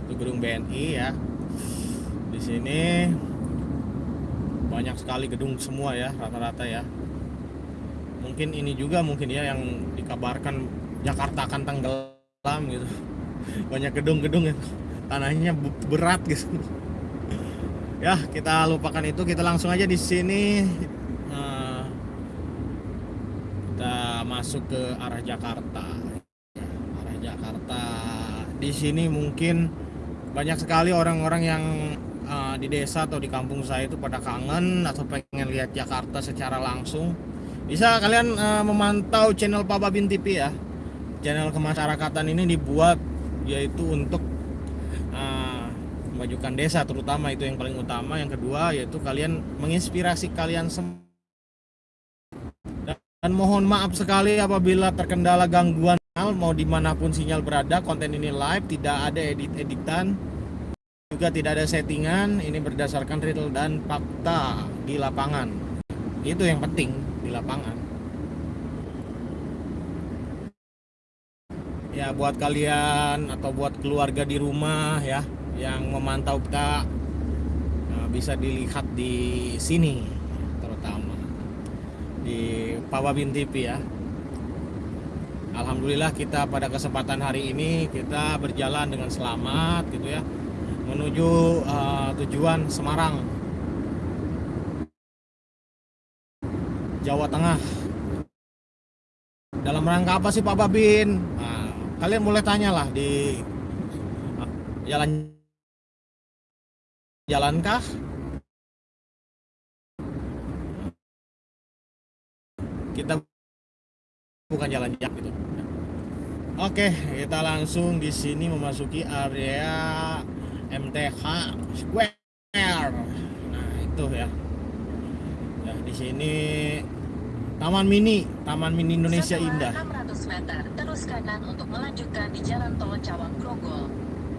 itu gedung BNI ya. Di sini banyak sekali gedung semua ya rata-rata ya. Mungkin ini juga mungkin ya yang dikabarkan Jakarta akan tenggelam gitu banyak gedung-gedung yang tanahnya berat gitu ya kita lupakan itu. Kita langsung aja di sini. Eh, kita masuk ke arah Jakarta. Ya, arah Jakarta. Di sini mungkin banyak sekali orang-orang yang uh, di desa atau di kampung saya itu pada kangen atau pengen lihat Jakarta secara langsung. Bisa kalian uh, memantau channel Pak Babin TV ya. Channel kemasyarakatan ini dibuat yaitu untuk uh, memajukan desa terutama itu yang paling utama. Yang kedua yaitu kalian menginspirasi kalian semua dan mohon maaf sekali apabila terkendala gangguan mau di mana pun sinyal berada konten ini live tidak ada edit-editan juga tidak ada settingan ini berdasarkan real dan fakta di lapangan. Itu yang penting di lapangan ya buat kalian atau buat keluarga di rumah ya yang memantau kita nah, bisa dilihat di sini terutama di Pawabin TV ya. Alhamdulillah kita pada kesempatan hari ini kita berjalan dengan selamat gitu ya menuju uh, tujuan Semarang. Jawa Tengah. Dalam rangka apa sih Pak Babin? Nah, kalian boleh tanyalah di jalan jalankah? Kita bukan jalan jak gitu. Oke, kita langsung di sini memasuki area MTH Square. Nah, itu ya. Ya, di sini Taman Mini, Taman Mini Indonesia Setelah Indah. 600 meter, terus kanan untuk melanjutkan di Jalan Tol Cawang Grogol.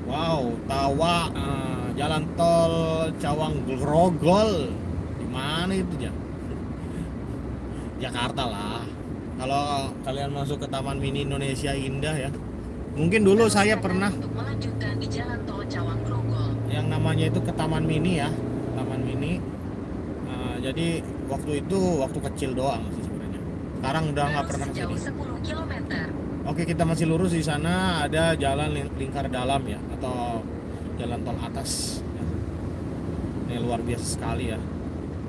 Wow, Tawa eh, jalan tol Cawang Grogol. Di mana itu, ya? Jakarta lah. Kalau kalian masuk ke Taman Mini Indonesia Indah ya. Mungkin dulu Terus saya pernah untuk melanjutkan di Jalan Tol Cawang Grogol. yang namanya itu ke Taman Mini ya Taman Mini Nah, jadi waktu itu waktu kecil doang sekarang udah nggak pernah ke sini 10 km. oke kita masih lurus di sana. Ada jalan ling- lingkar dalam ya atau jalan tol atas. Ini luar biasa sekali ya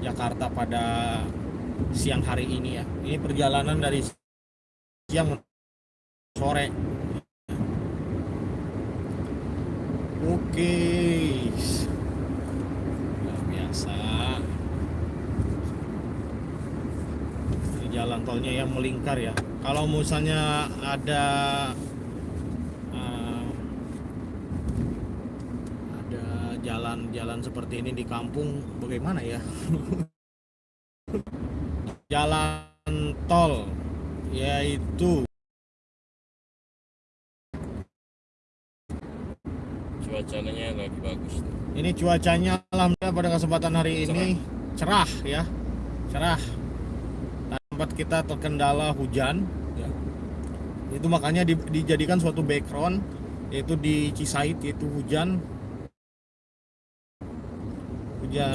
Jakarta pada siang hari ini ya. Ini perjalanan dari siang sore. Oke, luar biasa. Ini jalan tolnya yang melingkar ya. Kalau misalnya ada eh, ada jalan-jalan seperti ini di kampung, bagaimana ya? jalan tol yaitu cuacanya lagi bagus Ini cuacanya alhamdulillah pada kesempatan hari ini cerah ya. Cerah. Tempat kita terkendala hujan ya. Itu makanya di- dijadikan suatu background yaitu di Cisait yaitu hujan hujan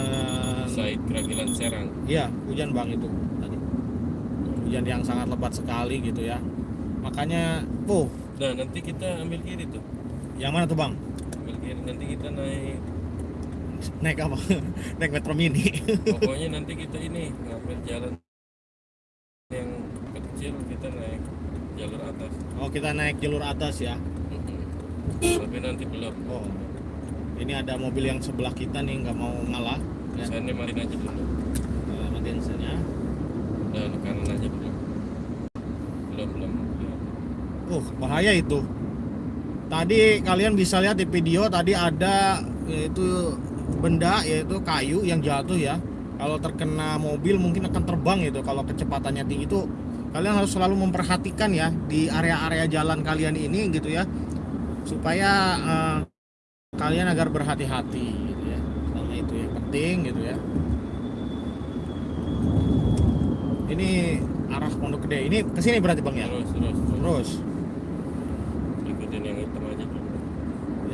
Said Keragilan Serang Iya, hujan Bang itu tadi. Hujan yang sangat lebat sekali gitu ya. Makanya, oh, nah nanti kita ambil kiri tuh yang mana tuh Bang? ambil kiri nanti kita naik Naik apa? Naik Metro Mini. pokoknya nanti kita ini ngambil jalan kecil kita naik jalur atas Oh, kita naik jalur atas ya. tapi nanti belum Oh, ini ada mobil yang sebelah kita nih nggak mau ngalah. Ya, saya matiin aja dulu Nah, matiin kanan aja dulu belum belum belum. Uh, bahaya itu. Tadi kalian bisa lihat di video tadi ada yaitu benda yaitu kayu yang jatuh ya. Kalau terkena mobil mungkin akan terbang itu. Kalau kecepatannya tinggi itu kalian harus selalu memperhatikan ya di area-area jalan kalian ini gitu ya. Supaya eh, kalian agar berhati-hati gitu ya. Sama itu yang penting gitu ya. Ini arah Pondok Gede. Ini ke sini berarti Bang ya? terus terus terus Terus. ikutin yang hitam aja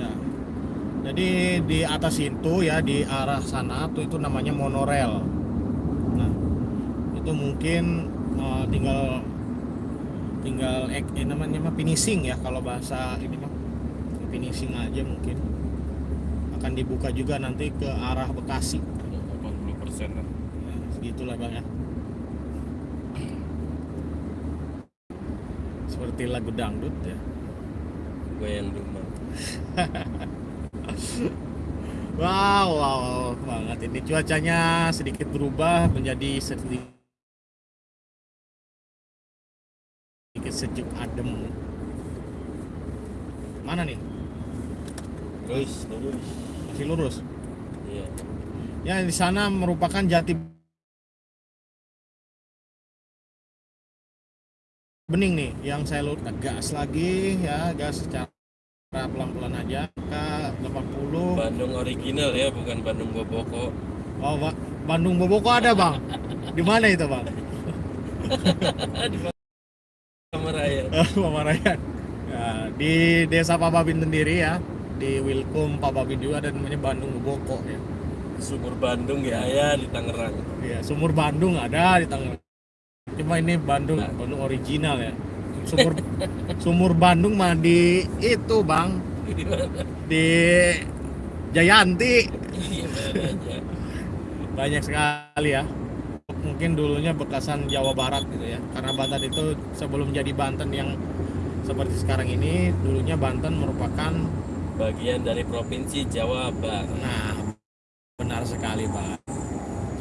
Ya. Jadi di atas itu ya di arah sana tuh itu namanya monorel. Nah, itu mungkin eh, tinggal tinggal eh, eh, namanya mah finishing ya kalau bahasa ini mah finishing aja mungkin akan dibuka juga nanti ke arah Bekasi. 80 persen lah Ya, segitulah bang ya. Seperti lagu dangdut ya. gue yang rumah Wow, wow, wow banget ini cuacanya sedikit berubah menjadi sedikit sedikit sejuk adem. Mana nih? terus terus Masih lurus. iya. Ya di sana merupakan jati bening nih yang saya lurus gas lagi ya gas secara pelan-pelan aja. Ke 80 Bandung original ya bukan Bandung Boboko. Oh Ba- Bandung Boboko ada bang? Di mana itu bang? Di Kamaraya Mama Rayan Ya, di desa Pababin sendiri ya di Wilkum Pababin juga ada namanya Bandung Boboko ya Sumur Bandung ya ya di Tangerang Iya, sumur Bandung ada di Tangerang. Cuma ini Bandung, Nah. Bandung original ya. Sumur sumur Bandung mah di itu, Bang, di Jayanti. aja Banyak sekali ya. Mungkin dulunya bekasan Jawa Barat gitu ya. Karena Banten itu sebelum jadi Banten yang seperti sekarang ini, dulunya Banten merupakan bagian dari provinsi Jawa Barat nah benar sekali, Bang.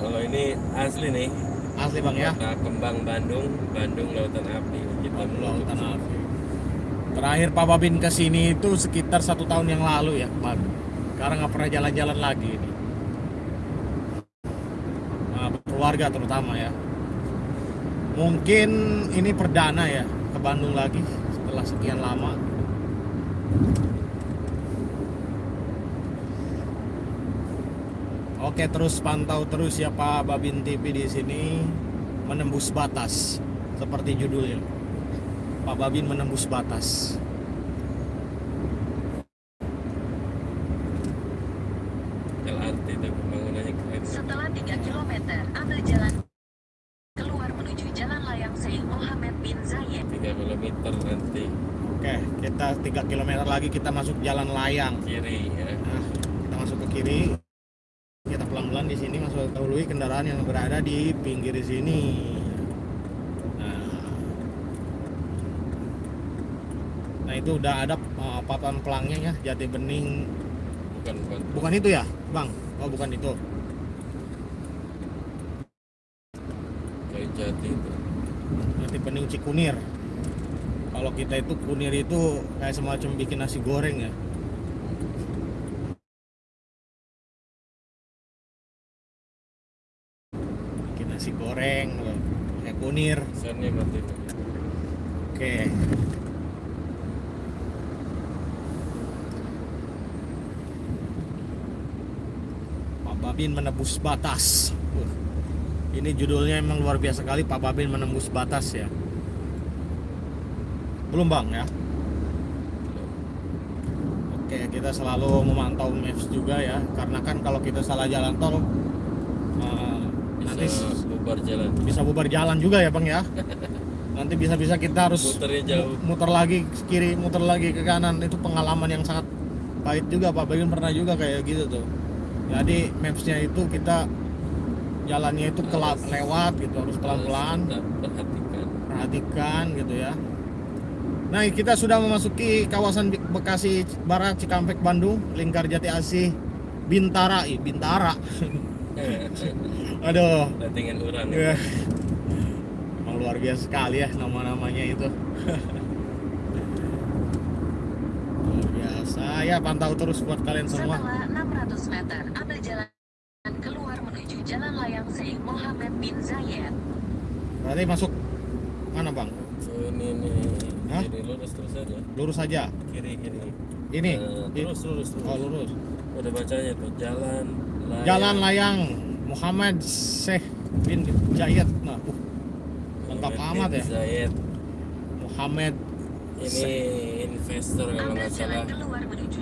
kalau ini asli nih Asli, Bang ya. kota kembang Bandung Bandung Lautan Api kita Lautan Api. Terakhir Pak Babin ke sini itu sekitar satu tahun yang lalu ya, Bang. Sekarang nggak pernah jalan-jalan lagi ini. Nah, keluarga terutama ya. Mungkin ini perdana ya ke Bandung lagi setelah sekian lama. Oke, terus pantau terus ya Pak Babin TV di sini menembus batas seperti judulnya. Pak Babin menembus batas. LRT itu pembangunannya keren Setelah 3 km, ambil jalan keluar menuju Jalan Layang Sheikh Mohammed bin Zayed. 3 km nanti Oke, kita 3 km lagi kita masuk jalan layang. kiri ya Nah, kita masuk ke kiri. Kita pelan-pelan di sini masuk dahului kendaraan yang berada di pinggir sini. Nah, nah itu udah ada uh, papan pelangnya ya, jati bening. bukan bukan Bukan itu ya, Bang? Oh, bukan itu. kayu jati itu Jati bening Cikunir. Kalau kita itu kunir itu kayak semacam bikin nasi goreng ya. Bikin nasi goreng. Kayak kunir. Oke. Babin menembus batas. Wah, Ini judulnya emang luar biasa kali Pak Babin menembus batas ya. Belum bang ya? Oke, kita selalu memantau maps juga ya, karena kan kalau kita salah jalan tol, nanti bisa bubar jalan bisa bubar jalan juga ya bang ya. Nanti bisa-bisa kita harus muternya jauh mu- muter lagi ke kiri, muter lagi ke kanan. Itu pengalaman yang sangat pahit juga Pak Bagin pernah juga kayak gitu tuh. Jadi mapsnya itu kita jalannya itu kelap lewat gitu harus pelan-pelan perhatikan perhatikan gitu ya. Nah kita sudah memasuki kawasan Be- Bekasi Barat Cikampek Bandung Lingkar Jati Asih Bintara ih Bintara aduh Datingan orang Ya. Emang luar biasa sekali ya nama-namanya itu. luar biasa ya pantau terus buat kalian semua. Setelah 600 meter, ambil jalan keluar menuju Jalan Layang Sheikh Mohammed bin Zayed. Berarti masuk mana bang? ini nih Hah? kiri lurus terus aja Lurus saja. kiri kiri Ini. I- terus lurus terus Oh lurus. udah bacanya tuh jalan layang, Jalan layang Muhammad Syekh bin Zayed. Nah, uh, lengkap Muhammad amat ya. Zayed. Muhammad ini investor kalau nggak salah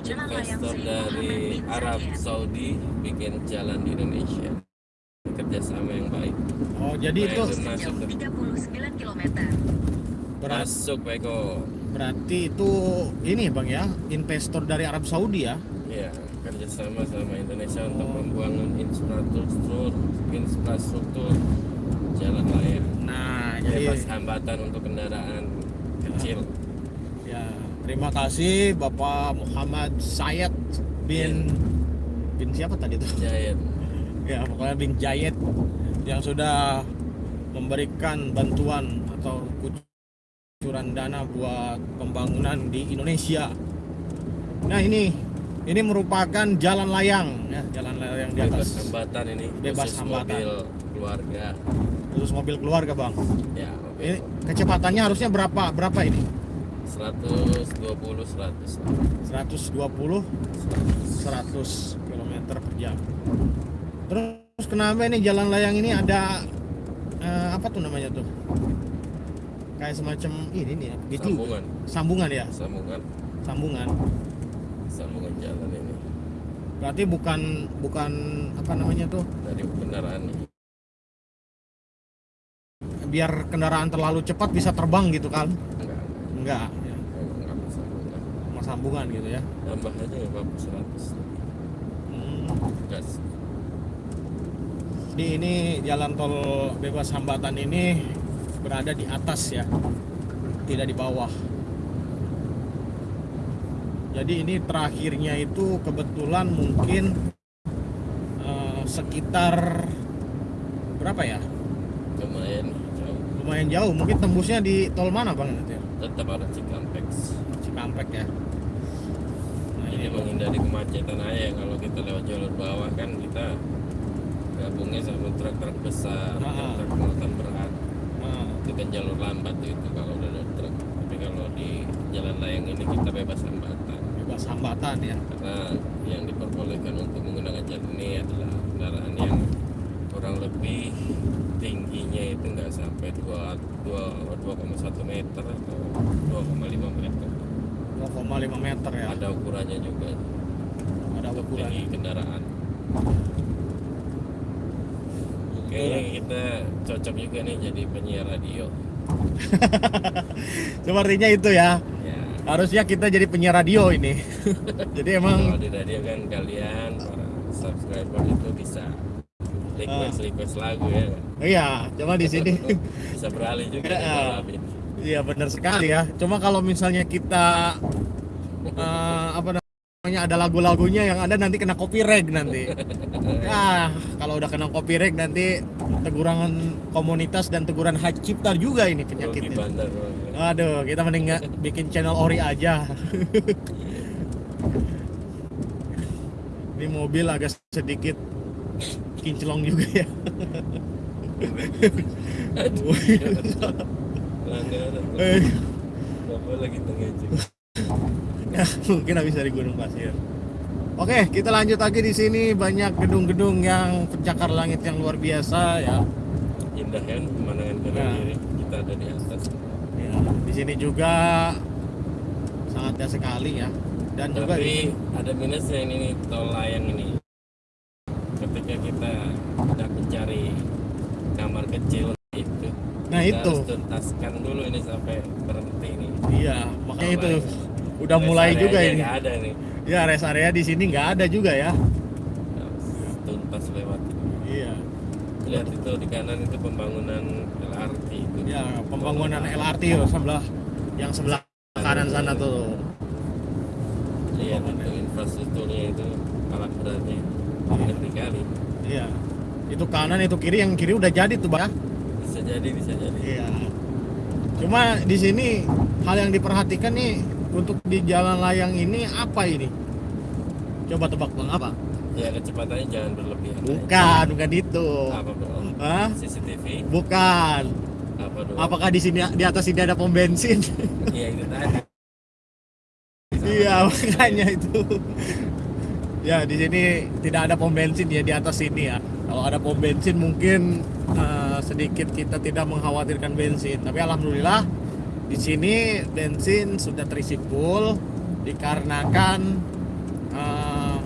investor dari Arab. Saudi bikin jalan di Indonesia kerjasama yang baik Oh jadi itu Baik. Sejauh 39 km. berat, masuk Pak Eko berarti itu ini bang ya investor dari Arab Saudi ya. ya kerjasama sama Indonesia untuk Oh. membangun infrastruktur infrastruktur jalan layang Nah jadi bebas hambatan untuk kendaraan kecil Ya, terima kasih Bapak Muhammad Syed bin bin siapa tadi tuh? Jayet Ya, pokoknya bin Jayed yang sudah memberikan bantuan atau kucuran dana buat pembangunan di Indonesia. Nah, ini ini merupakan jalan layang ya, jalan layang di bebas atas hambatan ini Bebas hambatan. mobil keluarga khusus mobil keluarga, Bang. ya mobil Ini kecepatannya harusnya berapa? Berapa ini? 120 100 120 100 km per jam terus kenapa ini jalan layang ini ada eh, apa tuh namanya tuh? Kayak semacam ini nih ya gitu. Sambungan. Sambungan ya? Sambungan. Sambungan. Sambungan jalan ini. Berarti bukan bukan apa namanya tuh? Dari kendaraan. Biar kendaraan terlalu cepat bisa terbang gitu kan? Enggak. Enggak ya. enggak sambungan. Sambungan gitu ya? Tambah aja nggak apa-apa 100 Hmm. gas Jadi ini jalan tol bebas hambatan ini berada di atas ya, tidak di bawah. Jadi ini terakhirnya itu kebetulan mungkin eh, sekitar berapa ya? lumayan jauh Lumayan jauh. Mungkin tembusnya di tol mana bang? Tetap ada Cikampek Cikampek ya. Nah ini menghindari kemacetan aja kalau kita lewat jalur bawah kan kita gabungnya sama truk-truk besar Ah. truk muatan berat Nah, itu kan jalur lambat itu kalau udah ada truk tapi kalau di jalan layang ini kita bebas hambatan bebas hambatan ya. karena yang diperbolehkan untuk menggunakan jalan ini adalah kendaraan yang kurang lebih tingginya itu nggak sampai 2, 2,1 meter atau 2,5 meter 2,5 meter ya. ada ukurannya juga Ada untuk ukuran. tinggi kendaraan Kayaknya kita cocok juga nih jadi penyiar radio Sepertinya itu ya. ya Harusnya kita jadi penyiar radio ini. jadi emang kalau di radio kan kalian para subscriber itu bisa request request lagu ya Iya, cuma di sini bisa beralih juga Ya. Balamin. iya benar sekali ya. Cuma kalau misalnya kita eh, apa namanya ada lagu-lagunya yang ada nanti kena copyright nanti. Ah, kalau udah kena copyright nanti teguran komunitas dan teguran hak cipta juga ini penyakitnya. Aduh, kita mending bikin channel ori aja. Ini mobil agak sedikit kinclong juga ya. Aduh, pelanggaran nggak boleh kita ngejek ya, mungkin habis dari Gunung Pasir. Oke, kita lanjut lagi di sini banyak gedung-gedung yang pencakar langit yang luar biasa ya. indah kan pemandangan Ya. kiri kita ada di atas Ya, di sini juga sangat indah sekali ya. Dan juga tapi ada minusnya ini nih, tol layang ini ketika kita hendak mencari kamar kecil itu Nah, kita itu. harus tuntaskan dulu ini sampai berhenti nih iya, makanya itu layang. Udah Rest mulai juga ini. nggak ada nih Ya, rest area di sini nggak ada juga ya. Tuntas lewat Iya. lihat itu di kanan itu pembangunan LRT itu Ya, pembangunan LRT yo, sebelah yang sebelah kanan sana tuh. lihat itu infrastrukturnya itu alat beratnya ngerti kali Iya. Itu kanan itu kiri, yang kiri udah jadi tuh, Bang. ya. bisa jadi bisa jadi Iya. Cuma di sini hal yang diperhatikan nih untuk di jalan layang ini apa ini? Coba tebak Bang, apa? ya kecepatannya jangan berlebihan Bukan, bukan itu. apa bro Hah? CCTV Bukan. apa dong Apakah di sini di atas ini ada pom bensin? iya itu tadi iya, makanya itu. Ya, di sini tidak ada pom bensin ya di atas sini ya. Kalau ada pom bensin mungkin eh, sedikit kita tidak mengkhawatirkan bensin. Tapi alhamdulillah di sini bensin sudah terisi full dikarenakan eh,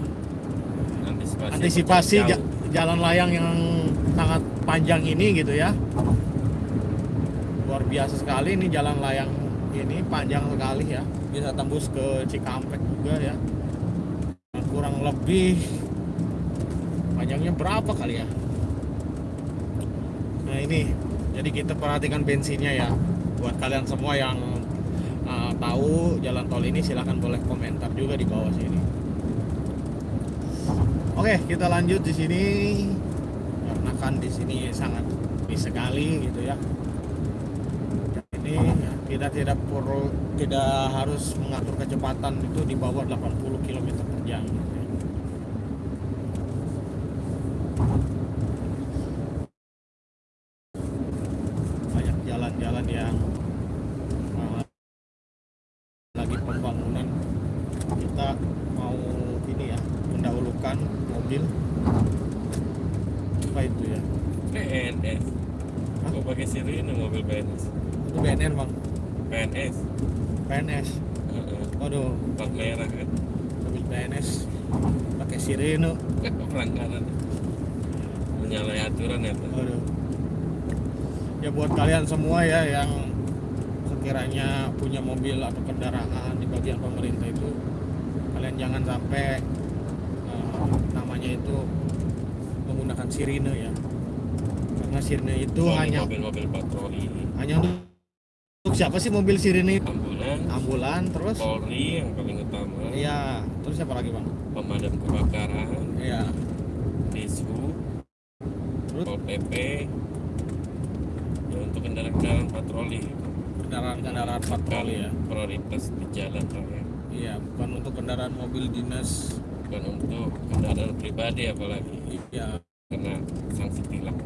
antisipasi antisipasi jauh. ja- jalan layang yang sangat panjang ini gitu ya. Luar biasa sekali ini jalan layang ini panjang sekali ya. Bisa tembus ke Cikampek juga ya. Kurang lebih panjangnya berapa kali ya? Nah ini. Jadi kita perhatikan bensinnya ya buat kalian semua yang uh, tahu jalan tol ini silahkan boleh komentar juga di bawah sini Oke, kita lanjut di sini karena kan di sini sangat sepi sekali gitu ya. Ini ya, kita tidak perlu tidak harus mengatur kecepatan itu di bawah 80 km per jam. gitu ya. Banyak jalan-jalan yang PNS kok pakai sirine mobil PNS Itu BNN bang. PNS PNS. Heeh. Waduh, plat merah kan mobil PNS pakai sirene. pelanggaran menyalahi aturan ya Pak. Waduh. Ya buat kalian semua ya yang sekiranya punya mobil atau kendaraan di bagian pemerintah itu kalian jangan sampai eh, namanya itu menggunakan sirine ya. Karena sirine itu hanya mobil-mobil patroli. hanya untuk untuk siapa sih mobil sirine itu? ambulan. Ambulan terus? Polri yang paling utama. Iya, terus siapa lagi bang? pemadam kebakaran. Iya, Dishub terus? Pol PP ya untuk kendaraan-kendaraan patroli. Kendaraan-kendaraan patroli ya. prioritas di jalan raya Iya, bukan untuk kendaraan mobil dinas. bukan untuk kendaraan pribadi apalagi Iya, kena sanksi tilang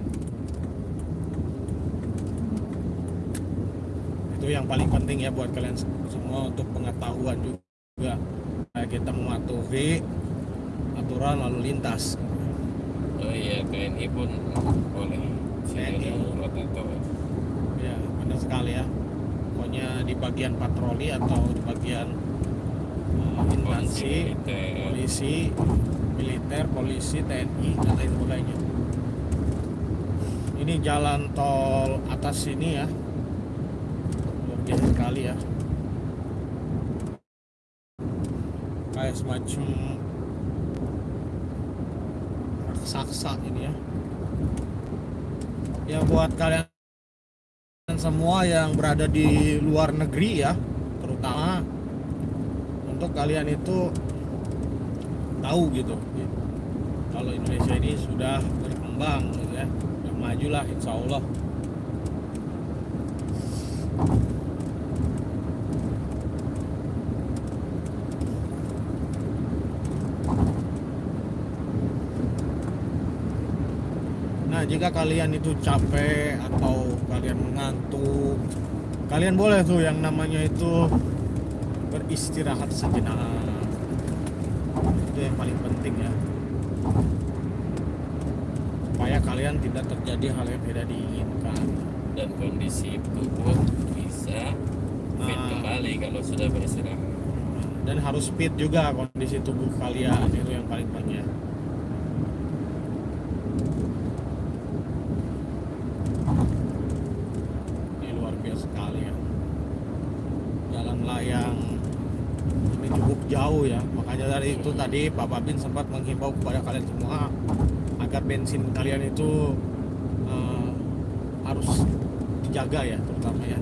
itu yang paling penting ya buat kalian semua untuk pengetahuan juga. Kayak kita mematuhi aturan lalu lintas. oh iya TNI pun boleh TNI. Ya, benar sekali ya. Pokoknya di bagian patroli atau di bagian instansi polisi, militer, polisi, TNI dan lain sebagainya. Ini jalan tol atas sini ya, luar biasa sekali ya. Kayak semacam raksasa ini ya. Ya buat kalian semua yang berada di luar negeri ya, terutama untuk kalian itu tahu gitu. Kalau Indonesia ini sudah berkembang gitu ya sudah maju lah insya Allah. Nah, jika kalian itu capek atau kalian mengantuk, kalian boleh tuh yang namanya itu beristirahat sejenak. Itu yang paling penting ya. Supaya kalian tidak terjadi hal yang tidak diinginkan. dan kondisi tubuh bisa fit Nah. kembali kalau sudah beristirahat Dan harus fit juga kondisi tubuh kalian itu yang paling penting. ya. Ini luar biasa sekali ya. Jalan layang ini jauh ya. Makanya dari itu tadi Pak Babin sempat menghimbau kepada kalian semua agar bensin kalian itu eh, harus dijaga ya, terutama ya.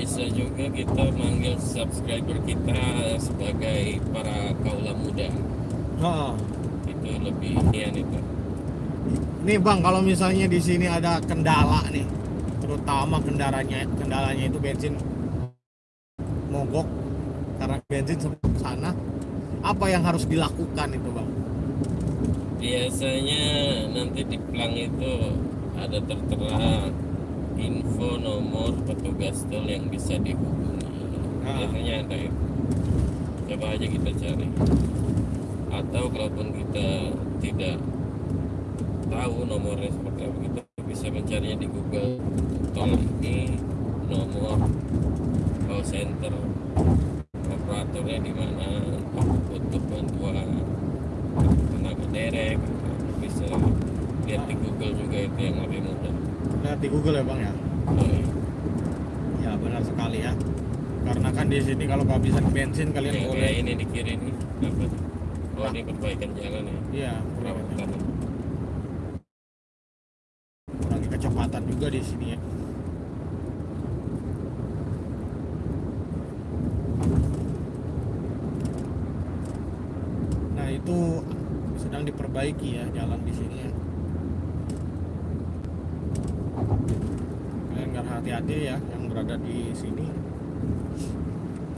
bisa juga kita manggil subscriber kita sebagai para kaula muda Oh, itu lebih nian itu Nih bang, kalau misalnya di sini ada kendala nih, terutama kendalanya kendalanya itu bensin mogok karena bensin sana, apa yang harus dilakukan itu bang? biasanya nanti di plang itu ada tertera info nomor petugas tol yang bisa dihubungi. Ah. biasanya ada itu. Coba aja kita cari. Atau kalaupun kita tidak tahu nomornya seperti apa kita bisa mencarinya di Google. Tol ini nomor call center operatornya di mana untuk bantuan tenaga derek bisa lihat di Google juga itu yang lebih mudah Lihat di Google ya bang ya. Iya. Ya benar sekali ya. Karena kan di sini kalau kehabisan bensin kalian yang boleh. ini di kiri ini oh ini perbaikan jalan ya Iya, kurangi kecepatan juga di sini ya. Nah itu sedang diperbaiki ya jalan di sini ya. Kalian nggak hati-hati ya yang berada di sini.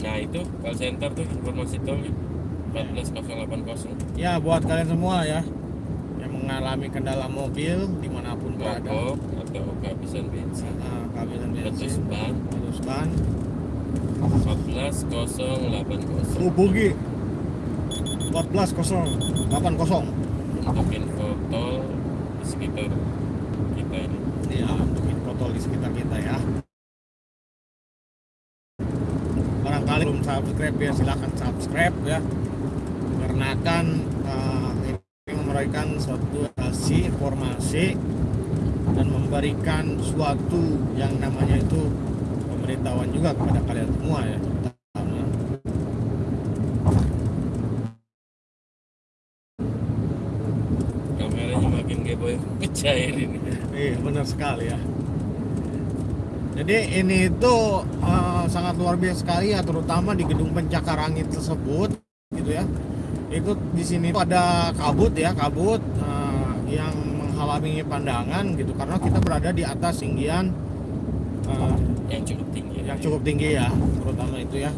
nah itu call center tuh informasi tolnya 14080 Ya buat kalian semua ya yang mengalami kendala mobil di mana pun berada. atau kehabisan bensin. Nah, kehabisan letus bensin, ban. Letus ban, 14080 hubungi. 14 080 untuk info tol di sekitar kita ini. Di sekitar kita ya barangkali belum subscribe ya silahkan subscribe ya. Karena kan eh, ini memberikan suatu hasil informasi dan memberikan suatu yang namanya itu pemberitahuan juga kepada kalian semua ya. Terutama kameranya makin geboy pecair ini. Iya benar sekali ya. Jadi ini itu eh, sangat luar biasa sekali ya, terutama di gedung pencakar angin tersebut, gitu ya. Itu di sini tuh ada kabut ya, kabut eh, yang menghalangi pandangan gitu, karena kita berada di atas tinggian eh, yang cukup tinggi yang cukup tinggi ya, terutama itu ya.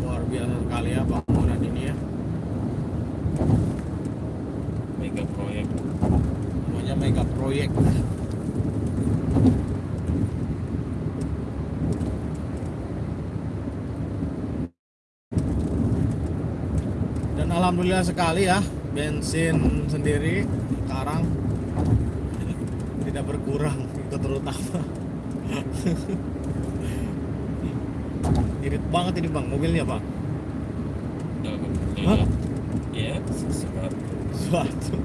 Luar biasa sekali ya bangunan ini ya. mega proyek namanya mega proyek dan alhamdulillah sekali ya bensin sendiri sekarang tidak berkurang itu terutama. Irit banget ini bang mobilnya bang Hah? ya sesuatu. Suatu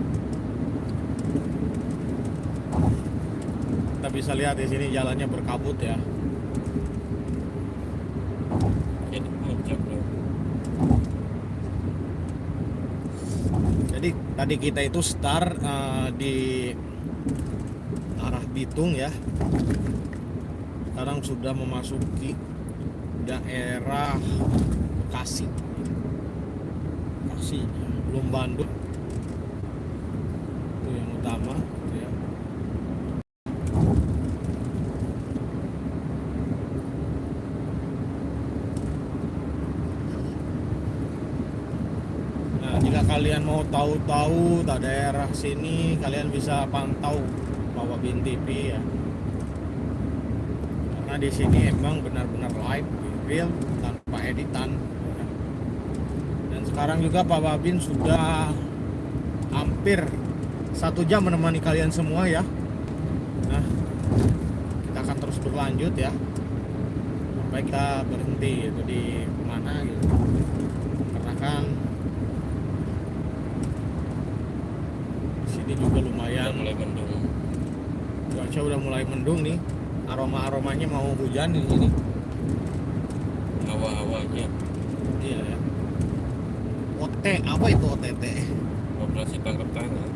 kita bisa lihat di sini jalannya berkabut ya jadi puncak loh jadi tadi kita itu start eh, di arah Bitung ya. Sekarang sudah memasuki daerah Bekasi. Bekasi belum Bandung itu yang utama gitu ya Nah, jika kalian mau tahu-tahu tak daerah sini, kalian bisa pantau Bawa Bin TV ya. Karena di sini emang benar-benar live, real, tanpa editan. Dan sekarang juga Pak Babin sudah hampir satu jam menemani kalian semua ya. Nah, kita akan terus berlanjut ya. Sampai kita berhenti itu di mana gitu. Karena kan sini juga udah lumayan mulai mendung cuaca mendung nih aroma aromanya mau hujan di sini. Hawa-hawanya iya ya. OT apa itu OTT operasi tangkap tangan.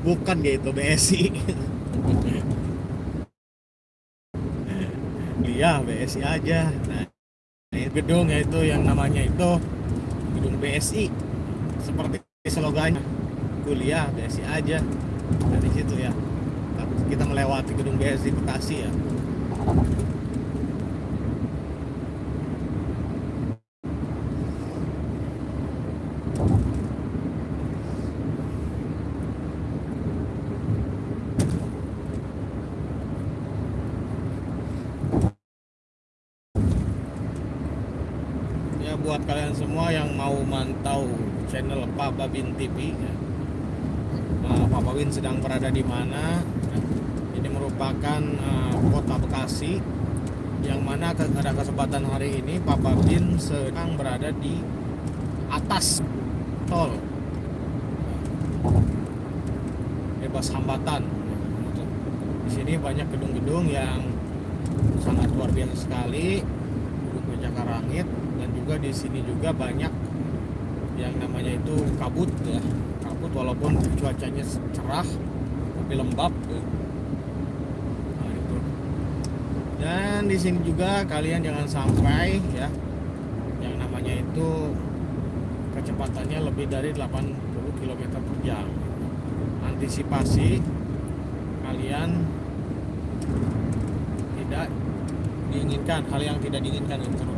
Bukan gitu BSI iya BSI aja. Nah ini gedung yaitu yang namanya itu gedung BSI seperti slogannya kuliah BSI aja. Dari situ ya kita melewati gedung BSI Bekasi ya ya buat kalian semua yang mau mantau channel Pak Babin TV ya. Nah, Pak Babin sedang berada di mana Ya, merupakan eh, kota Bekasi yang mana pada kesempatan hari ini Pak Babin sedang berada di atas tol. Bebas hambatan. Di sini banyak gedung-gedung yang sangat luar biasa sekali gedung pencakar langit dan juga di sini juga banyak yang namanya itu kabut ya. Kabut walaupun cuacanya cerah tapi lembab. ya. Dan di sini juga kalian jangan sampai ya yang namanya itu kecepatannya lebih dari 80 km per jam. Antisipasi kalian tidak diinginkan hal yang tidak diinginkan terutama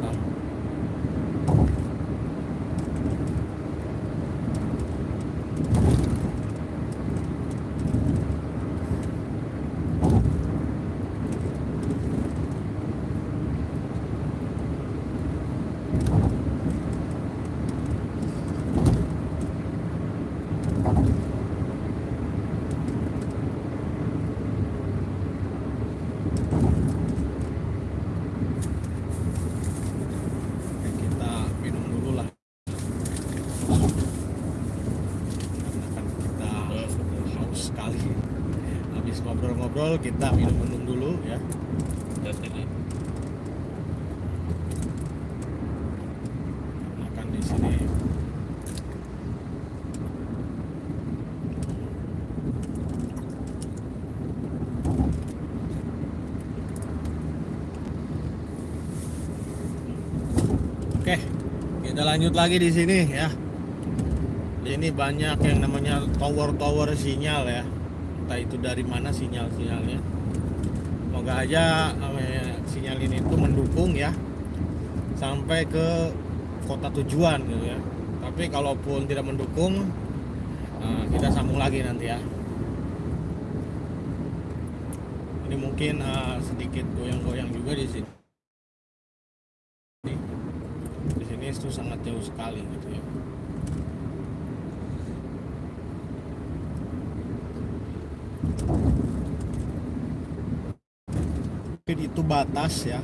kita minum-minum dulu ya makan di sini Oke, kita lanjut lagi di sini ya. Ini banyak yang namanya tower-tower sinyal ya. Entah itu dari mana sinyal-sinyalnya. Semoga aja eh, sinyal ini tuh mendukung ya sampai ke kota tujuan gitu ya. Tapi kalaupun tidak mendukung, eh, kita sambung lagi nanti ya. Ini mungkin eh, sedikit goyang-goyang juga di sini. Di sini itu sangat jauh sekali gitu ya. Mungkin itu batas ya.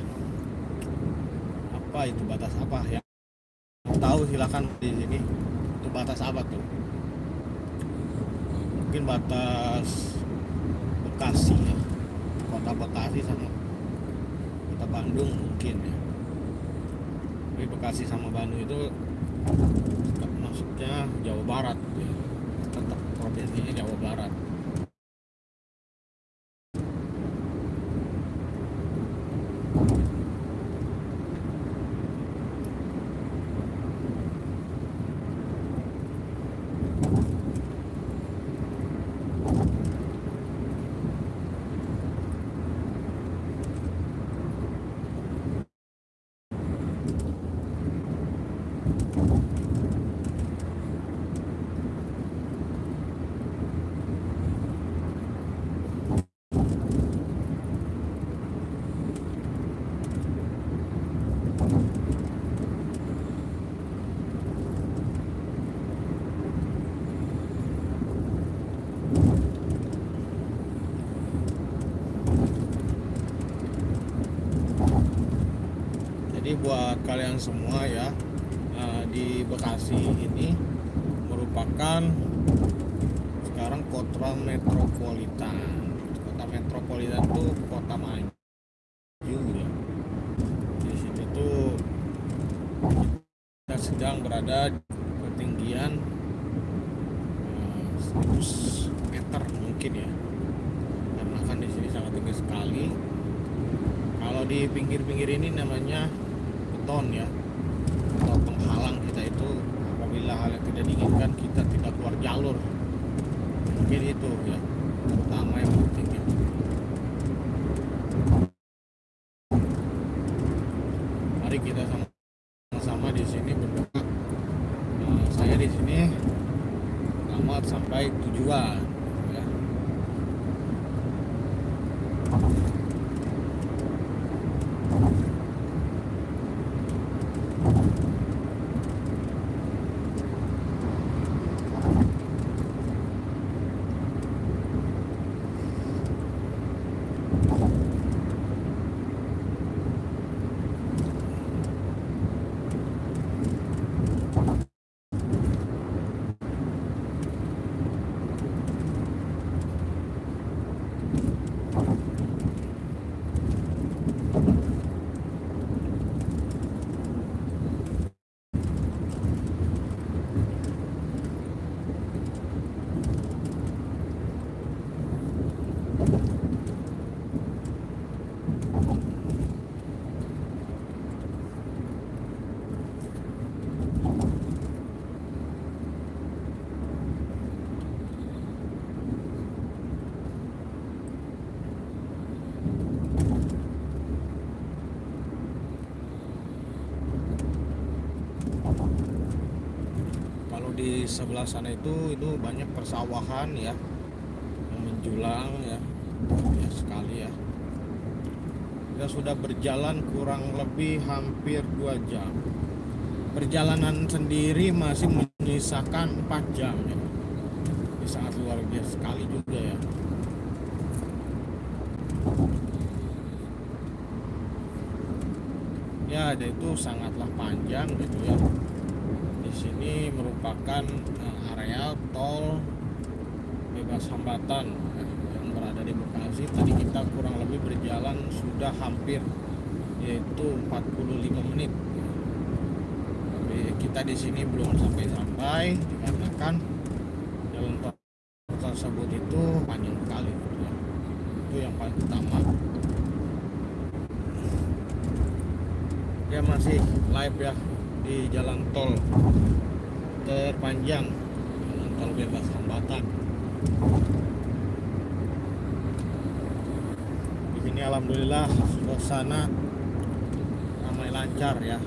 Apa itu batas apa ya? Tahu silakan di sini. Itu batas apa tuh? Mungkin batas Bekasi ya. Kota Bekasi sama Kota Bandung mungkin ya. Tapi Bekasi sama Bandung itu masuknya Jawa Barat ya. Tetap provinsinya Jawa Barat. Jadi buat kalian semua ya eh, di Bekasi ini merupakan sekarang kota metropolitan. Kota metropolitan itu kota maju ya. Di sini tuh kita sedang berada di ketinggian eh, 100 meter mungkin ya. Karena kan di sini sangat tinggi sekali kalau di pinggir-pinggir ini namanya beton ya atau penghalang kita itu apabila hal yang tidak diinginkan kita tidak keluar jalur mungkin itu ya pertama yang penting ya mari kita sama-sama di sini berdoa Nah, saya di sini selamat sampai tujuan ya. kalau di sebelah sana itu itu banyak persawahan ya. Yang menjulang ya. Ya sekali ya. Kita sudah berjalan kurang lebih hampir dua jam. Perjalanan sendiri masih menyisakan 4 jam ya. Ini sangat luar biasa sekali juga ya. Ya itu sangatlah panjang gitu ya di sini merupakan eh, area tol bebas hambatan eh, yang berada di Bekasi. Tadi kita kurang lebih berjalan sudah hampir yaitu 45 menit. Tapi kita di sini belum sampai-sampai dikarenakan jalan tol tersebut itu panjang sekali gitu ya. itu yang paling utama dia masih live ya di jalan tol terpanjang jalan tol bebas hambatan di sini alhamdulillah suasana ramai lancar ya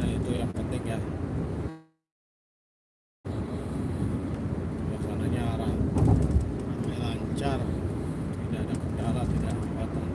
nah itu yang penting ya suasananya ram- ramai lancar tidak ada kendala tidak ada hambatan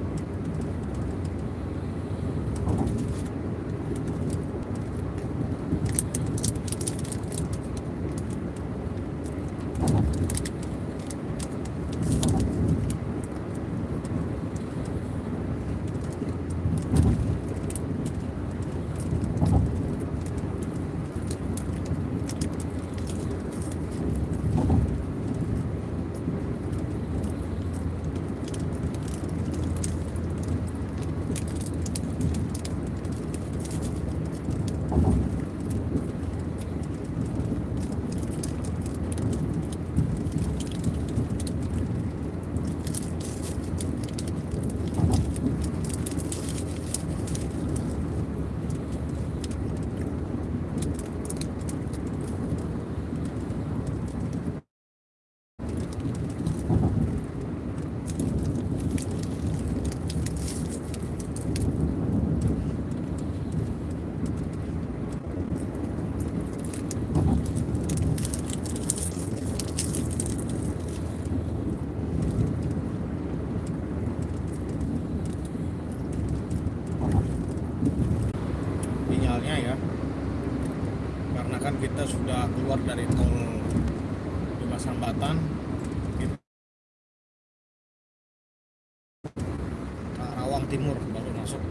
sinyalnya ya karena kan kita sudah keluar dari tol bebas hambatan kita Karawang Timur baru masuk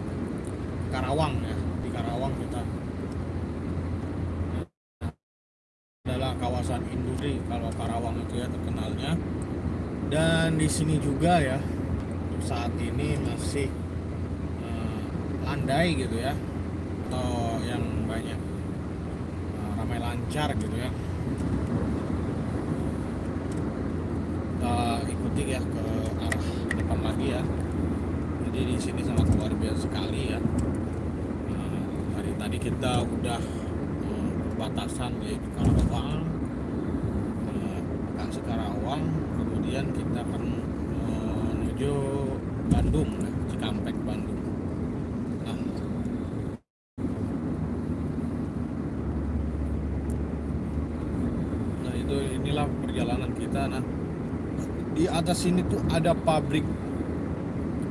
Karawang ya di Karawang kita adalah kawasan industri kalau Karawang itu ya terkenalnya. Dan di sini juga ya saat ini masih eh, landai gitu ya atau yang banyak eh, ramai lancar gitu ya. Kita ikuti ya ke arah depan lagi ya. Jadi di sini sangat luar biasa sekali ya. Nah, hari tadi kita udah batasan di Karawang eh, Bekasi Karawang kemudian kita akan eh, menuju Bandung ya, Cikampek Bandung nah Nah itu inilah perjalanan kita. Nah di atas sini tuh ada pabrik,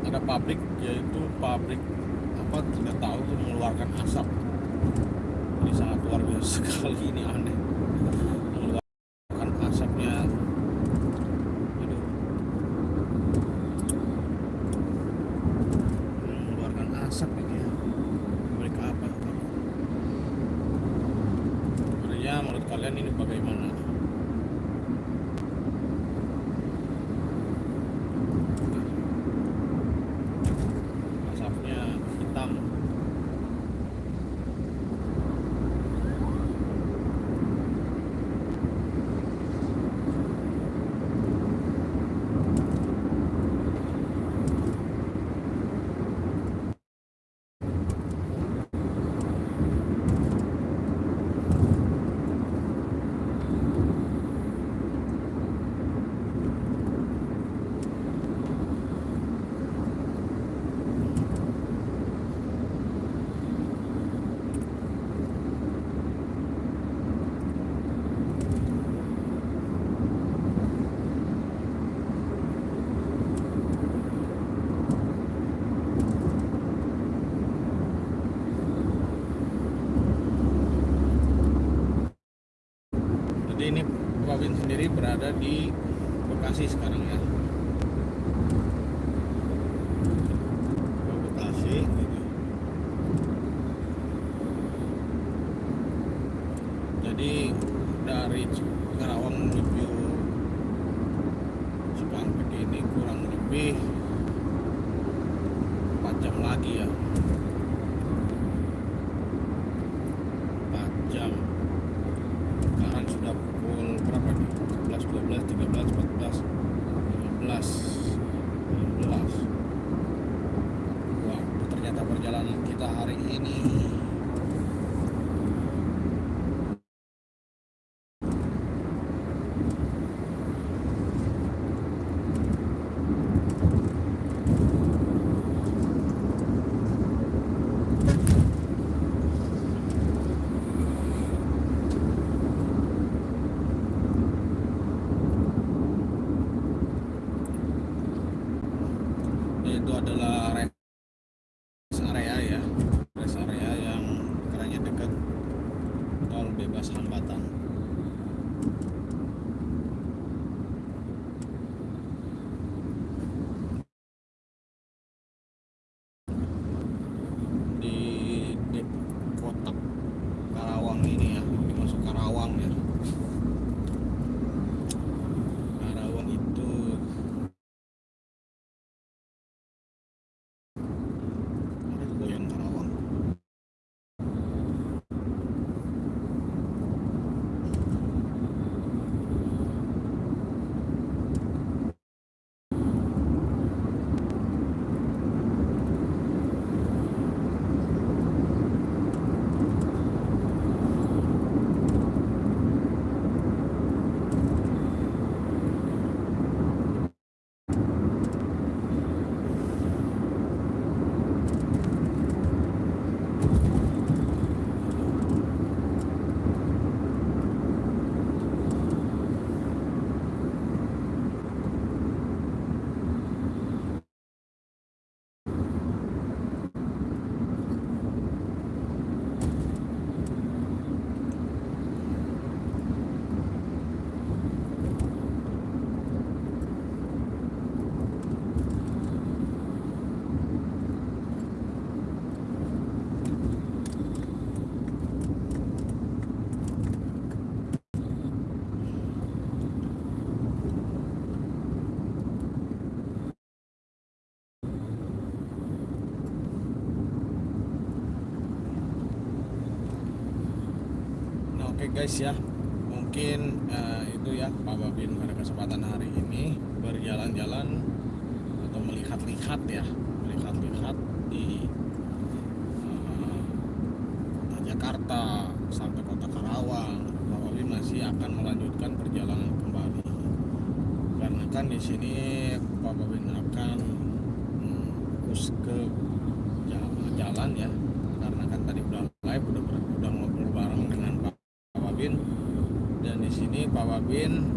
ada pabrik yaitu pabrik apa tidak tahu tuh mengeluarkan asap. Ini sangat luar biasa sekali ini aneh. Mengeluarkan asapnya. Aduh. Mengeluarkan asap ini ya. Pabrik apa? Sebenarnya menurut kalian ini bagaimana? Asapnya guys ya, mungkin eh, itu ya Pak Babin pada kesempatan hari ini berjalan-jalan atau melihat-lihat ya, melihat-lihat di kota Jakarta sampai kota Karawang. Pak Babin masih akan melanjutkan perjalanan kembali. Karena kan di sini Pak Babin akan hmm, fokus ke jalan, jalan ya, karena kan tadi udah live udah ber- udah ngobrol bareng dengan Pak Pak Wabin dan di sini Pak